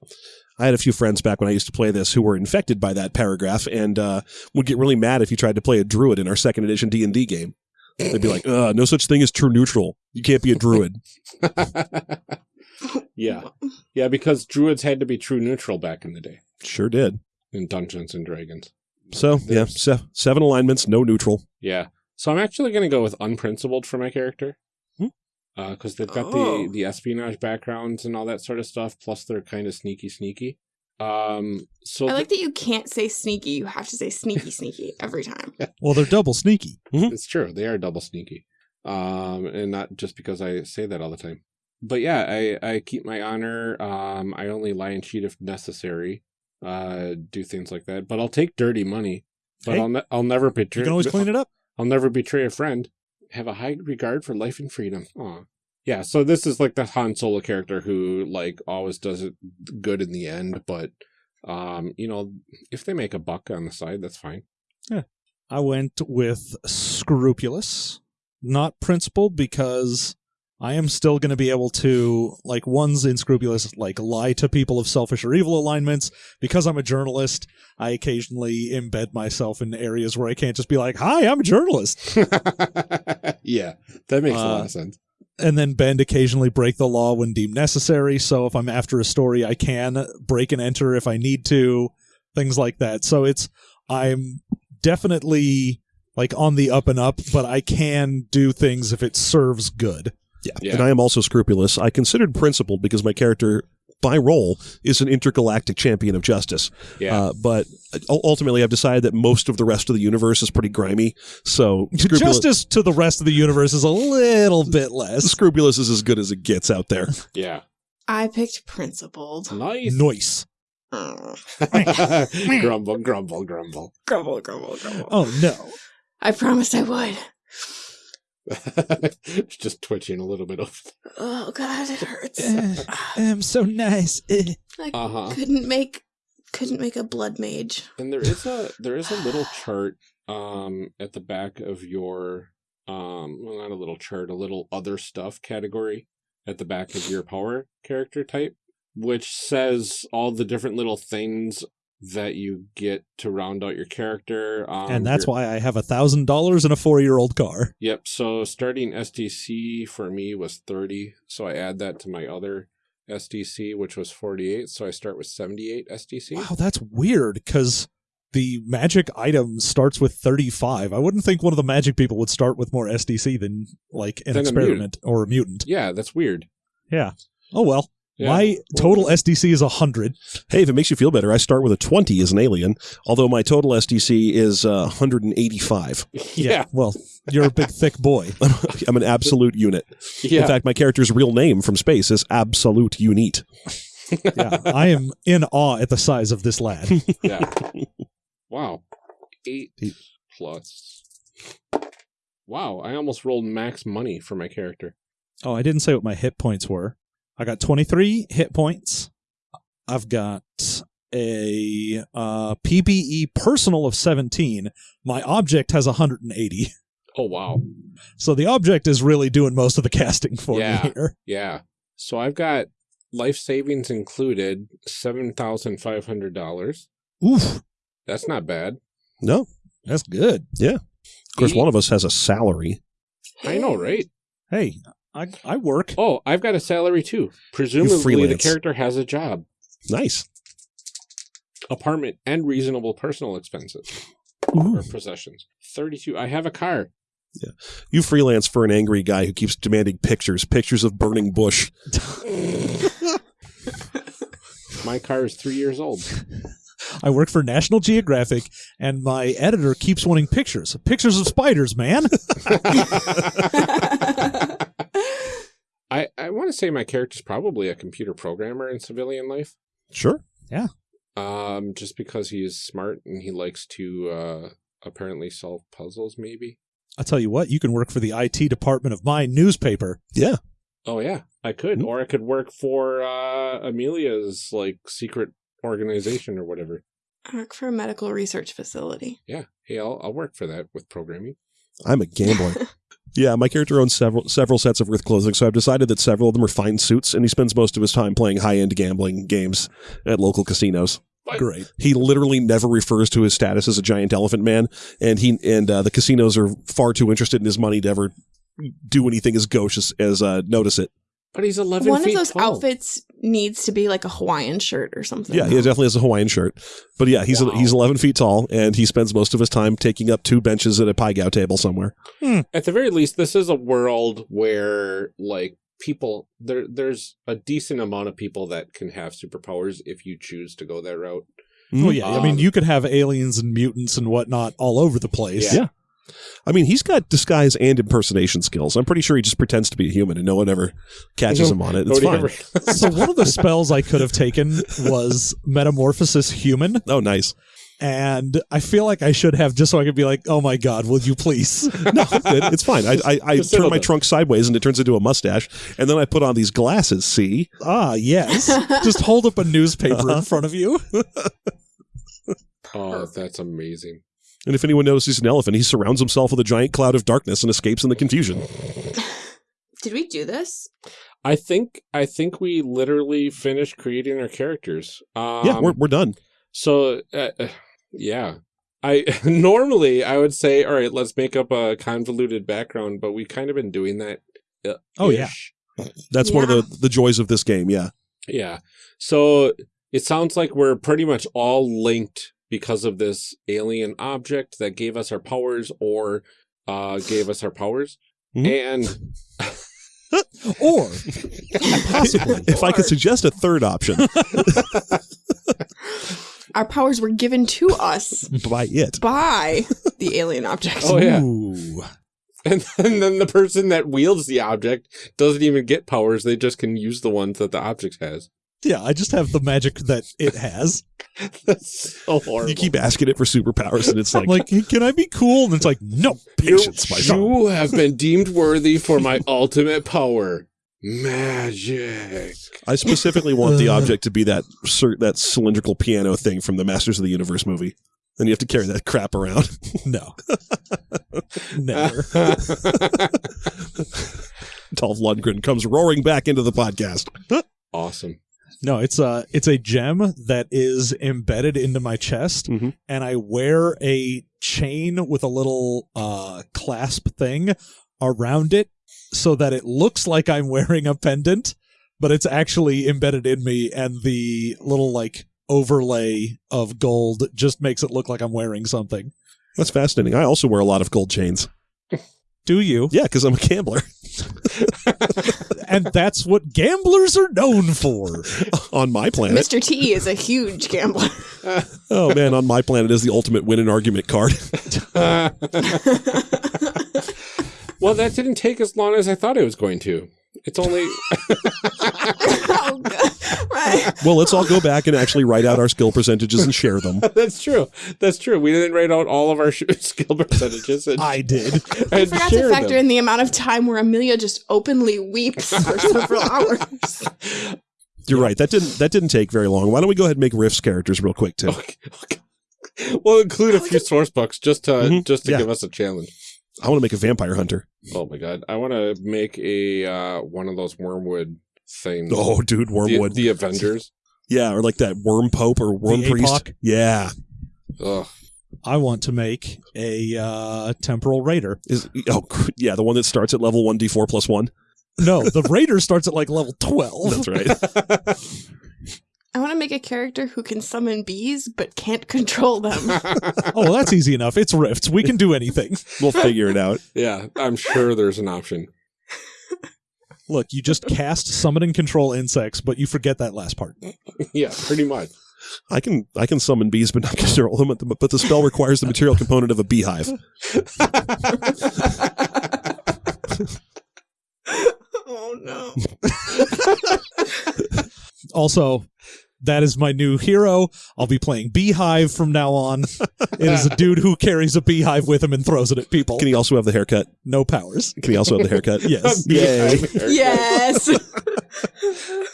Speaker 4: I had a few friends back when I used to play this who were infected by that paragraph and uh, would get really mad if you tried to play a druid in our second edition D and D game. They'd be like, uh, "No such thing as true neutral. You can't be a druid."
Speaker 1: yeah, yeah, because druids had to be true neutral back in the day
Speaker 4: Sure did.
Speaker 1: in Dungeons and Dragons.
Speaker 4: So yeah, se- seven alignments, no neutral.
Speaker 1: Yeah, so I'm actually going to go with unprincipled for my character.
Speaker 4: Hmm.
Speaker 1: Because they've got
Speaker 2: Oh.
Speaker 1: the the espionage backgrounds and all that sort of stuff. Plus, they're kind of sneaky, sneaky. Um, so
Speaker 2: I like that you can't say sneaky. You have to say sneaky, sneaky every time.
Speaker 3: Well, they're double sneaky.
Speaker 1: It's true. They are double sneaky. Um, and not just because I say that all the time. But yeah, I, I keep my honor. Um, I only lie and cheat if necessary. Uh, do things like that. But I'll take dirty money. But
Speaker 3: Hey,
Speaker 1: I'll ne- I'll never betray.
Speaker 3: You can always clean it up.
Speaker 1: I'll never betray a friend. Have a high regard for life and freedom. Aw. Yeah, so this is like the Han Solo character who like always does it good in the end, but um, you know, if they make a buck on the side, that's fine. Yeah.
Speaker 3: I went with scrupulous, not principled, because I am still going to be able to, like, one's in scrupulous, like, lie to people of selfish or evil alignments. Because I'm a journalist, I occasionally embed myself in areas where I can't just be like, hi, I'm a journalist.
Speaker 1: yeah, that makes a lot
Speaker 3: Uh,
Speaker 1: of sense.
Speaker 3: And then bend occasionally break the law when deemed necessary. So if I'm after a story, I can break and enter if I need to, things like that. So it's I'm definitely like on the up and up, but I can do things if it serves good.
Speaker 4: Yeah.
Speaker 1: Yeah.
Speaker 4: And I am also scrupulous. I considered principled because my character, by role, is an intergalactic champion of justice.
Speaker 1: Yeah.
Speaker 4: Uh, but ultimately, I've decided that most of the rest of the universe is pretty grimy. So scrupulous,
Speaker 3: Justice to the rest of the universe is a little bit less.
Speaker 4: scrupulous is as good as it gets out there.
Speaker 1: yeah.
Speaker 2: I picked principled.
Speaker 1: Nice.
Speaker 3: Noise.
Speaker 2: Oh,
Speaker 1: grumble, grumble, grumble.
Speaker 2: grumble, grumble, grumble.
Speaker 3: Oh no.
Speaker 2: I promised I would.
Speaker 1: It's just twitching a little bit over
Speaker 2: Oh god, it hurts.
Speaker 3: Uh, I'm so nice. Eh.
Speaker 2: I
Speaker 1: Uh huh.
Speaker 2: couldn't make couldn't make a blood mage.
Speaker 1: And there is a there is a little chart um at the back of your um well not a little chart, a little other stuff category at the back of your power character type, which says all the different little things that you get to round out your character. Um,
Speaker 3: and that's why I have a thousand dollars in a four year old car.
Speaker 1: Yep. So starting SDC for me was 30. So I add that to my other SDC, which was 48. So I start with 78 SDC.
Speaker 3: Wow, that's weird because the magic item starts with 35. I wouldn't think one of the magic people would start with more SDC than like an
Speaker 1: Than a
Speaker 3: experiment or a mutant.
Speaker 1: Yeah, that's weird.
Speaker 3: Yeah. Oh well.
Speaker 1: Yeah.
Speaker 3: My total SDC is 100.
Speaker 4: Hey, if it makes you feel better, I start with a 20 as an alien, although my total SDC is uh, 185.
Speaker 1: yeah.
Speaker 3: Well, you're a big thick boy.
Speaker 4: I'm an absolute unit.
Speaker 1: Yeah.
Speaker 4: In fact, my character's real name from space is Absolute Unit.
Speaker 3: Yeah. I am in awe at the size of this lad.
Speaker 1: yeah. Wow. Eight plus. Wow. I almost rolled max money for my character.
Speaker 3: Oh, I didn't say what my hit points were. I got 23 hit points. I've got a uh, PPE personal of 17. My object has 180.
Speaker 1: Oh, wow.
Speaker 3: So the object is really doing most of the casting for
Speaker 1: Yeah.
Speaker 3: me here.
Speaker 1: Yeah. So I've got life savings included $7,500.
Speaker 3: Oof,
Speaker 1: That's not bad.
Speaker 4: No,
Speaker 3: that's good. Yeah.
Speaker 4: Of course,
Speaker 1: Eight-
Speaker 4: one of us has a salary.
Speaker 1: I know, right?
Speaker 3: Hey, I I work.
Speaker 1: Oh, I've got a salary too. Presumably, the character has a job,
Speaker 4: Nice.
Speaker 1: apartment, and reasonable personal expenses
Speaker 3: Ooh.
Speaker 1: or possessions. 32. I have a car. Yeah.
Speaker 4: You freelance for an angry guy who keeps demanding pictures, pictures of burning bush.
Speaker 1: My car is three years old.
Speaker 3: I work for National Geographic, and my editor keeps wanting pictures. Pictures of spiders, man.
Speaker 1: I, I want to say my character's probably a computer programmer in civilian life.
Speaker 4: Sure. Yeah.
Speaker 1: Um, just because he is smart and he likes to uh, apparently solve puzzles, maybe.
Speaker 3: I'll tell you what, you can work for the IT department of my newspaper.
Speaker 4: Yeah.
Speaker 1: Oh yeah, I could,
Speaker 4: Hmm.
Speaker 1: or I could work for uh, Amelia's like secret organization or whatever.
Speaker 2: I work for a medical research facility.
Speaker 1: Yeah. Hey, I'll, I'll work for that with programming.
Speaker 4: I'm a gambler. yeah, my character owns several several sets of Worth clothing, so I've decided that several of them are fine suits, and he spends most of his time playing high end gambling games at local casinos.
Speaker 3: Great.
Speaker 4: He literally never refers to his status as a giant elephant man, and he and uh, the casinos are far too interested in his money to ever do anything as gauche as, as uh, notice it.
Speaker 1: But he's 11
Speaker 2: One of those
Speaker 1: tall.
Speaker 2: outfits needs to be like a Hawaiian shirt or something.
Speaker 4: Yeah, he definitely has a Hawaiian shirt, but yeah, he's
Speaker 1: Wow.
Speaker 4: he's 11 feet tall, and he spends most of his time taking up two benches at a pai gow table somewhere.
Speaker 1: At the very least, this is a world where, like, people, there, there's a decent amount of people that can have superpowers if you choose to go that route.
Speaker 3: Oh yeah, I mean
Speaker 1: Um,
Speaker 3: you could have aliens and mutants and whatnot all over the place.
Speaker 1: Yeah.
Speaker 4: Yeah. I mean, he's got disguise and impersonation skills. I'm pretty sure he just pretends to be a human, and no one ever catches him on it. It's fine.
Speaker 3: So one of the spells I could have taken was Metamorphosis Human,
Speaker 4: Oh, nice.
Speaker 3: and I feel like I should have just so I could be like, "Oh my god, will you please?"
Speaker 4: No, it's fine. I, I, I turn my
Speaker 1: down.
Speaker 4: trunk sideways, and it turns into a mustache, and then I put on these glasses. See,
Speaker 3: ah, yes. Just hold up a newspaper in front of you.
Speaker 1: oh, that's amazing.
Speaker 4: And if anyone notices an elephant, he surrounds himself with a giant cloud of darkness and escapes in the confusion.
Speaker 2: Did we do this?
Speaker 1: I think I think we literally finished creating our characters. Um,
Speaker 4: yeah, we're we're done.
Speaker 1: so uh, uh, yeah. I normally I would say, all right, let's make up a convoluted background, but we've kind of been doing that. uh,
Speaker 3: Oh, yeah.
Speaker 1: ish.
Speaker 4: That's one of the the joys of this game. Yeah.
Speaker 1: Yeah. So it sounds like we're pretty much all linked because of this alien object that gave us our powers or uh gave us our powers.
Speaker 4: Mhm.
Speaker 1: And
Speaker 3: Or possibly,
Speaker 4: If I could suggest a third option,
Speaker 2: Our powers were given to us
Speaker 4: by it.
Speaker 2: by the alien object.
Speaker 1: Oh, yeah.
Speaker 3: Ooh.
Speaker 1: and, and then the person that wields the object doesn't even get powers, they just can use the ones that the object has.
Speaker 3: Yeah, I just have the magic that it has.
Speaker 1: That's so horrible.
Speaker 4: You keep asking it for superpowers, and it's like,
Speaker 3: like, hey, can I be cool? And it's like, no.
Speaker 4: patience, my son.
Speaker 1: you have been deemed worthy for my ultimate power. Magic.
Speaker 4: I specifically want the uh. object to be that that cylindrical piano thing from the Masters of the Universe movie. Then you have to carry that crap around.
Speaker 3: No. Never.
Speaker 4: Dolph Lundgren comes roaring back into the podcast.
Speaker 1: awesome.
Speaker 3: No, it's a it's a gem that is embedded into my chest,
Speaker 4: Mhm.
Speaker 3: and I wear a chain with a little uh, clasp thing around it, so that it looks like I'm wearing a pendant, but it's actually embedded in me, and the little like overlay of gold just makes it look like I'm wearing something.
Speaker 4: That's fascinating. I also wear a lot of gold chains.
Speaker 3: Do you?
Speaker 4: Yeah, because I'm a gambler.
Speaker 3: and that's what gamblers are known for.
Speaker 4: on my planet.
Speaker 2: Mr. T is a huge gambler.
Speaker 4: Oh man, on my planet is the ultimate win an argument card.
Speaker 1: well, that didn't take as long as I thought it was going to. It's only
Speaker 2: oh, God. Right.
Speaker 4: well, let's all go back and actually write out our skill percentages and share them.
Speaker 1: that's true. That's true. We didn't write out all of our skill percentages. And,
Speaker 3: I did.
Speaker 2: I forgot to factor
Speaker 1: them.
Speaker 2: in the amount of time where Amelia just openly weeps for several hours.
Speaker 4: You're right. That didn't that didn't take very long. Why don't we go ahead and make Riff's characters real quick too?
Speaker 1: Okay, okay. We'll include a few source books just to
Speaker 4: Mhm.
Speaker 1: just to
Speaker 4: Yeah.
Speaker 1: give us a challenge.
Speaker 4: I want to make a vampire hunter.
Speaker 1: Oh my god, I want to make a uh, one of those wormwood things.
Speaker 4: Oh, dude,
Speaker 1: the,
Speaker 4: wormwood.
Speaker 1: the Avengers.
Speaker 4: yeah, or like that worm pope or worm
Speaker 3: The
Speaker 4: priest.
Speaker 3: Apok?
Speaker 4: Yeah,
Speaker 1: Ugh.
Speaker 3: I want to make a uh, temporal raider.
Speaker 4: is oh yeah, the one that starts at level one d four plus one.
Speaker 3: No, the raider starts at like level twelve.
Speaker 4: That's right.
Speaker 2: I want to make a character who can summon bees but can't control them.
Speaker 3: Oh, well, that's easy enough. It's rifts. We can do anything.
Speaker 4: we'll figure it out.
Speaker 1: yeah, I'm sure there's an option.
Speaker 3: Look, you just cast summon and control insects, but you forget that last part.
Speaker 1: yeah, pretty much.
Speaker 4: I can I can summon bees, but not control them. But the spell requires the material component of a beehive.
Speaker 2: oh no.
Speaker 3: Also, that is my new hero. I'll be playing Beehive from now on. It is a dude who carries a beehive with him and throws it at people.
Speaker 4: Can he also have the haircut?
Speaker 3: No powers.
Speaker 4: Can he also have the haircut?
Speaker 3: Yes.
Speaker 4: Yay.
Speaker 2: Yes.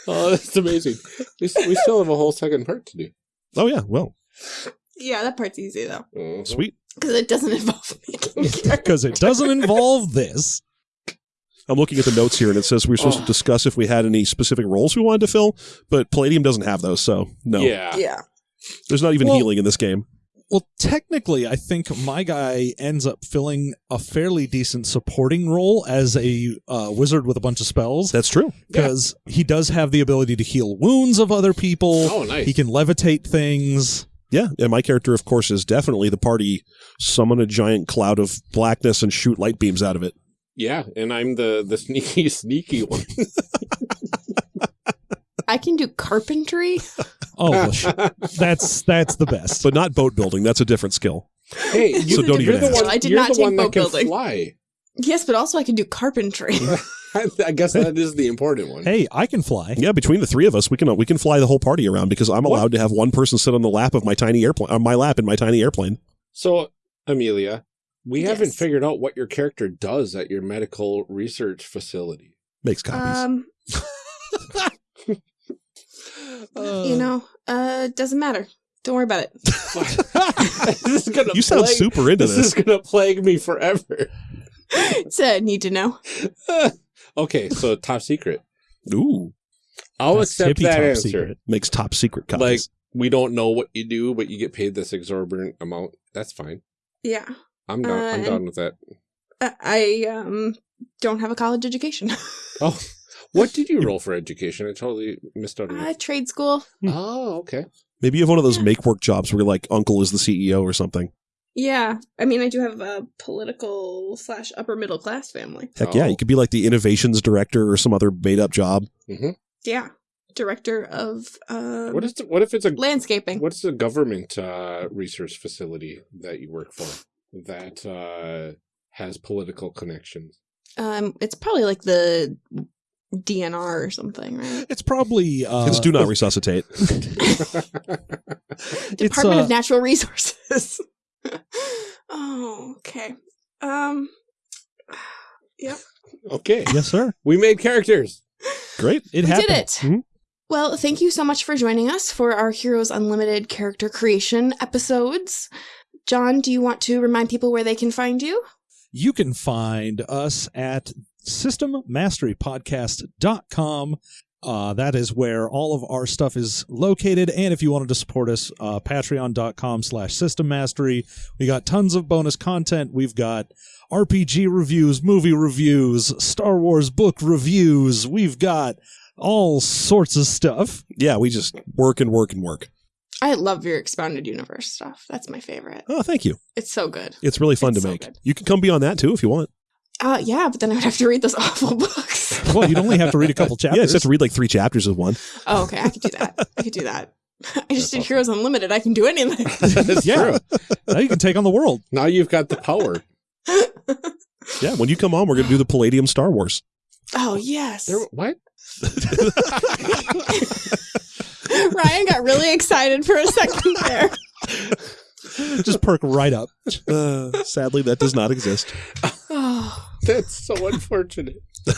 Speaker 1: Oh, that's amazing. We, we still have a whole second part to do.
Speaker 4: Oh yeah. Well,
Speaker 2: Yeah, that part's easy though.
Speaker 1: Mhm.
Speaker 4: Sweet.
Speaker 2: Because it doesn't involve making.
Speaker 3: Because it doesn't involve this.
Speaker 4: I'm looking at the notes here, and it says we were supposed
Speaker 1: Oh.
Speaker 4: to discuss if we had any specific roles we wanted to fill, but Palladium doesn't have those, so no.
Speaker 1: Yeah.
Speaker 2: Yeah.
Speaker 4: There's not even
Speaker 3: Well-
Speaker 4: healing in this game.
Speaker 3: Well, technically, I think my guy ends up filling a fairly decent supporting role as a uh, wizard with a bunch of spells
Speaker 4: That's true.
Speaker 3: because he does have the ability to heal wounds of other people.
Speaker 1: Oh, nice.
Speaker 3: He can levitate things.
Speaker 4: Yeah, and my character, of course, is definitely the party summon a giant cloud of blackness and shoot light beams out of it.
Speaker 1: Yeah, and I'm the the sneaky sneaky one.
Speaker 2: I can do carpentry.
Speaker 3: Oh, well, sh- that's that's the best.
Speaker 4: But not boat building. That's a different skill.
Speaker 1: hey, you,
Speaker 4: So don't
Speaker 1: you're
Speaker 4: even
Speaker 1: the
Speaker 4: ask.
Speaker 1: one.
Speaker 2: I did
Speaker 1: you're
Speaker 2: not
Speaker 1: the
Speaker 2: take
Speaker 1: one that
Speaker 2: boat
Speaker 1: can
Speaker 2: building.
Speaker 1: fly.
Speaker 2: yes, but also I can do carpentry.
Speaker 1: I guess that is the important one.
Speaker 3: hey, I can fly.
Speaker 4: Yeah, between the three of us, we can we can fly the whole party around because I'm
Speaker 1: What?
Speaker 4: allowed to have one person sit on the lap of my tiny airplane, on my lap in my tiny airplane.
Speaker 1: So, Amelia, we haven't figured out what your character does at your medical research facility.
Speaker 4: Makes copies.
Speaker 2: um, you know, uh, doesn't matter. Don't worry about it.
Speaker 1: this is gonna
Speaker 4: you sound
Speaker 1: plague-
Speaker 4: super into
Speaker 1: This,
Speaker 4: this.
Speaker 1: is gonna plague me forever.
Speaker 2: It's a need to know.
Speaker 1: okay, so top secret.
Speaker 4: Ooh,
Speaker 1: I'll
Speaker 3: That's
Speaker 1: accept
Speaker 3: tippy
Speaker 1: that
Speaker 3: top
Speaker 1: answer.
Speaker 3: secret.
Speaker 4: makes top secret copies.
Speaker 1: Like we don't know what you do, but you get paid this exorbitant amount. That's fine.
Speaker 2: Yeah.
Speaker 1: I'm down. I'm
Speaker 2: Uh,
Speaker 1: down with that.
Speaker 2: I, I um don't have a college education.
Speaker 1: Oh, what did you roll for education? I totally missed out on
Speaker 2: uh,
Speaker 1: it.
Speaker 2: trade school.
Speaker 1: Oh, okay.
Speaker 4: Maybe you have one of those
Speaker 2: Yeah.
Speaker 4: make work jobs where like uncle is the CEO or something.
Speaker 2: Yeah. I mean, I do have a political slash upper middle class family.
Speaker 4: Heck yeah,
Speaker 1: Oh.
Speaker 4: you could be like the innovations director or some other made up job.
Speaker 1: hmm
Speaker 2: Yeah. Director of um,
Speaker 1: What is? The, what if it's a?
Speaker 2: landscaping.
Speaker 1: What's the government uh, research facility that you work for that uh, has political connections?
Speaker 2: Um, it's probably like the DNR or something, right?
Speaker 3: It's probably uh,
Speaker 4: it's do not resuscitate.
Speaker 2: Department
Speaker 3: uh,
Speaker 2: of Natural Resources. oh, okay. Um, yep.
Speaker 1: okay,
Speaker 3: Yes, sir.
Speaker 1: we made characters.
Speaker 4: Great.
Speaker 3: It
Speaker 2: we
Speaker 3: happened.
Speaker 2: did it.
Speaker 4: Mhm.
Speaker 2: Well, thank you so much for joining us for our Heroes Unlimited character creation episodes. John, do you want to remind people where they can find you?
Speaker 3: You can find us at systemmasterypodcast.com. Uh, that is where all of our stuff is located. And if you wanted to support us, uh, patreon.com slash system mastery. We got tons of bonus content. We've got RPG reviews, movie reviews, Star Wars book reviews. We've got all sorts of stuff.
Speaker 4: Yeah, we just work and work and work.
Speaker 2: I love your expounded universe stuff. That's my favorite.
Speaker 4: Oh, thank you.
Speaker 2: It's so good.
Speaker 4: It's really fun
Speaker 2: It's
Speaker 4: to
Speaker 2: so
Speaker 4: make.
Speaker 2: good.
Speaker 4: You can come be on that too if you want.
Speaker 2: Uh, yeah, but then I would have to read those awful books.
Speaker 3: Well, you'd only have to read a couple chapters.
Speaker 4: Yeah, you just have to read like three chapters of one.
Speaker 2: oh, okay, I could do that. I could do that. I just did
Speaker 1: awesome.
Speaker 2: Heroes Unlimited. I can do anything.
Speaker 1: That's
Speaker 3: Yeah.
Speaker 1: true.
Speaker 3: now you can take on the world.
Speaker 1: Now you've got the power.
Speaker 4: Yeah, when you come on, we're going to do the Palladium Star Wars.
Speaker 2: Oh yes.
Speaker 1: There, what?
Speaker 2: Ryan got really excited for a second there.
Speaker 3: Just perk right up.
Speaker 4: Uh, sadly, that does not exist.
Speaker 2: Oh,
Speaker 1: That's so unfortunate.
Speaker 2: you're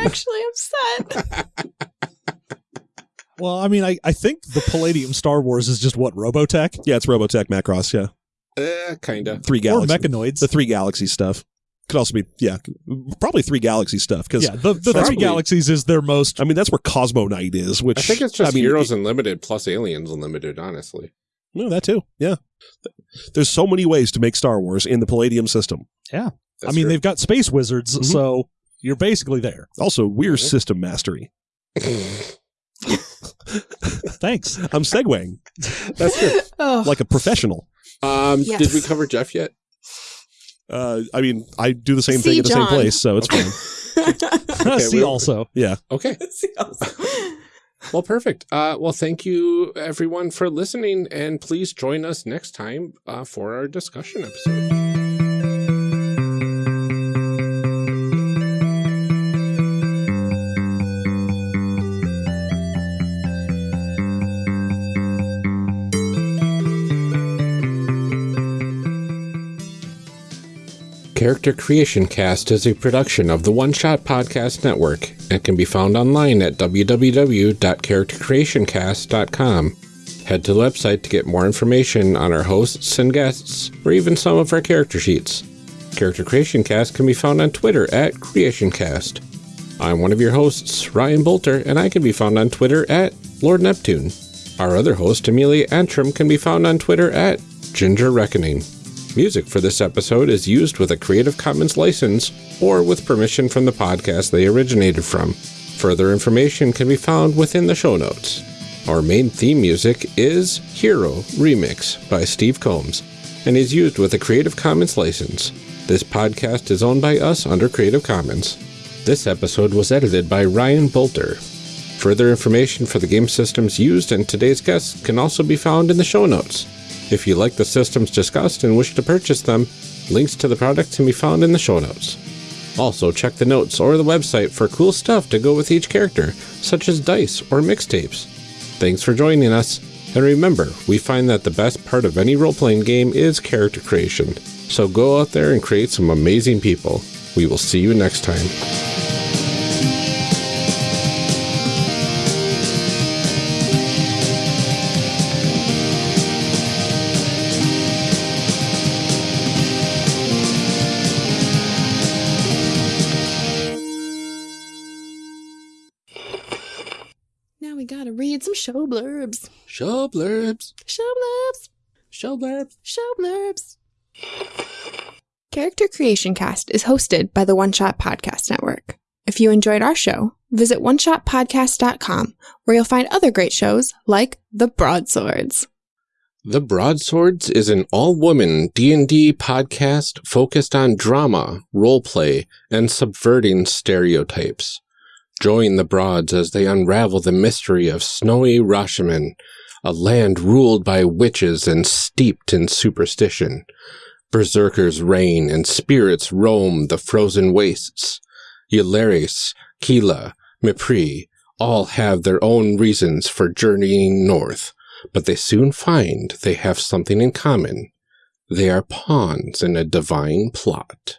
Speaker 2: actually upset.
Speaker 3: Well, I mean, I, I think the Palladium Star Wars is just what Robotech
Speaker 4: Yeah, it's Robotech Macross. Yeah,
Speaker 1: Uh, kinda.
Speaker 4: three galaxies
Speaker 3: or
Speaker 4: galaxies.
Speaker 3: Mechanoids.
Speaker 4: the three galaxy stuff could also be yeah, probably three galaxy stuff because
Speaker 3: yeah, the, the three
Speaker 1: Probably.
Speaker 3: galaxies is their most.
Speaker 4: I mean that's where Cosmo Knight is. Which
Speaker 1: I think it's just
Speaker 4: I mean,
Speaker 1: Heroes Unlimited plus Aliens Unlimited. Honestly,
Speaker 4: No, that too. Yeah, there's so many ways to make Star Wars in the Palladium system.
Speaker 3: Yeah.
Speaker 1: I
Speaker 3: mean,
Speaker 1: true.
Speaker 3: they've got space wizards,
Speaker 4: Mhm.
Speaker 3: so you're basically there.
Speaker 4: Also, we're system mastery.
Speaker 3: Thanks.
Speaker 4: I'm segueing
Speaker 1: That's good.
Speaker 2: Oh,
Speaker 4: like a professional.
Speaker 1: Um,
Speaker 2: Yes.
Speaker 1: Did we cover Jeff yet?
Speaker 4: Uh, I mean, I do the same
Speaker 2: See,
Speaker 4: thing at the
Speaker 2: John.
Speaker 4: same place, so it's fine.
Speaker 3: See,
Speaker 1: we'll-
Speaker 3: also,
Speaker 4: Yeah,
Speaker 1: Okay.
Speaker 2: See also.
Speaker 1: Well, perfect. Uh, well, thank you everyone for listening, and please join us next time uh, for our discussion episode. Character Creation Cast is a production of the One Shot Podcast Network and can be found online at www.charactercreationcast.com. Head to the website to get more information on our hosts and guests, or even some of our character sheets. Character Creation Cast can be found on Twitter at CreationCast. I'm one of your hosts, Ryan Boelter, and I can be found on Twitter at Lord Neptune. Our other host, Amelia Antrim, can be found on Twitter at Ginger Reckoning. Music for this episode is used with a Creative Commons license or with permission from the podcast they originated from. Further information can be found within the show notes. Our main theme music is Hero Remix by Steve Combs and is used with a Creative Commons license. This podcast is owned by us under Creative Commons. This episode was edited by Ryan Boelter. Further information for the game systems used and today's guests can also be found in the show notes. If you like the systems discussed and wish to purchase them, links to the products can be found in the show notes. Also, check the notes or the website for cool stuff to go with each character, such as dice or mixtapes. Thanks for joining us, and remember, we find that the best part of any role playing game is character creation. So go out there and create some amazing people. We will see you next time.
Speaker 2: Show blurbs.
Speaker 1: Show blurbs.
Speaker 2: Show blurbs.
Speaker 1: Show blurbs.
Speaker 2: Show blurbs. Character Creation Cast is hosted by the One Shot Podcast Network. If you enjoyed our show, visit oneshotpodcast.com where you'll find other great shows like The Broadswords.
Speaker 1: The Broadswords is an all-woman D&D podcast focused on drama, roleplay, and subverting stereotypes. Join the Broads as they unravel the mystery of snowy Rashemen, a land ruled by witches and steeped in superstition. Berserkers reign and spirits roam the frozen wastes. Ylaris, Kila, Mipri all have their own reasons for journeying north, but they soon find they have something in common. They are pawns in a divine plot.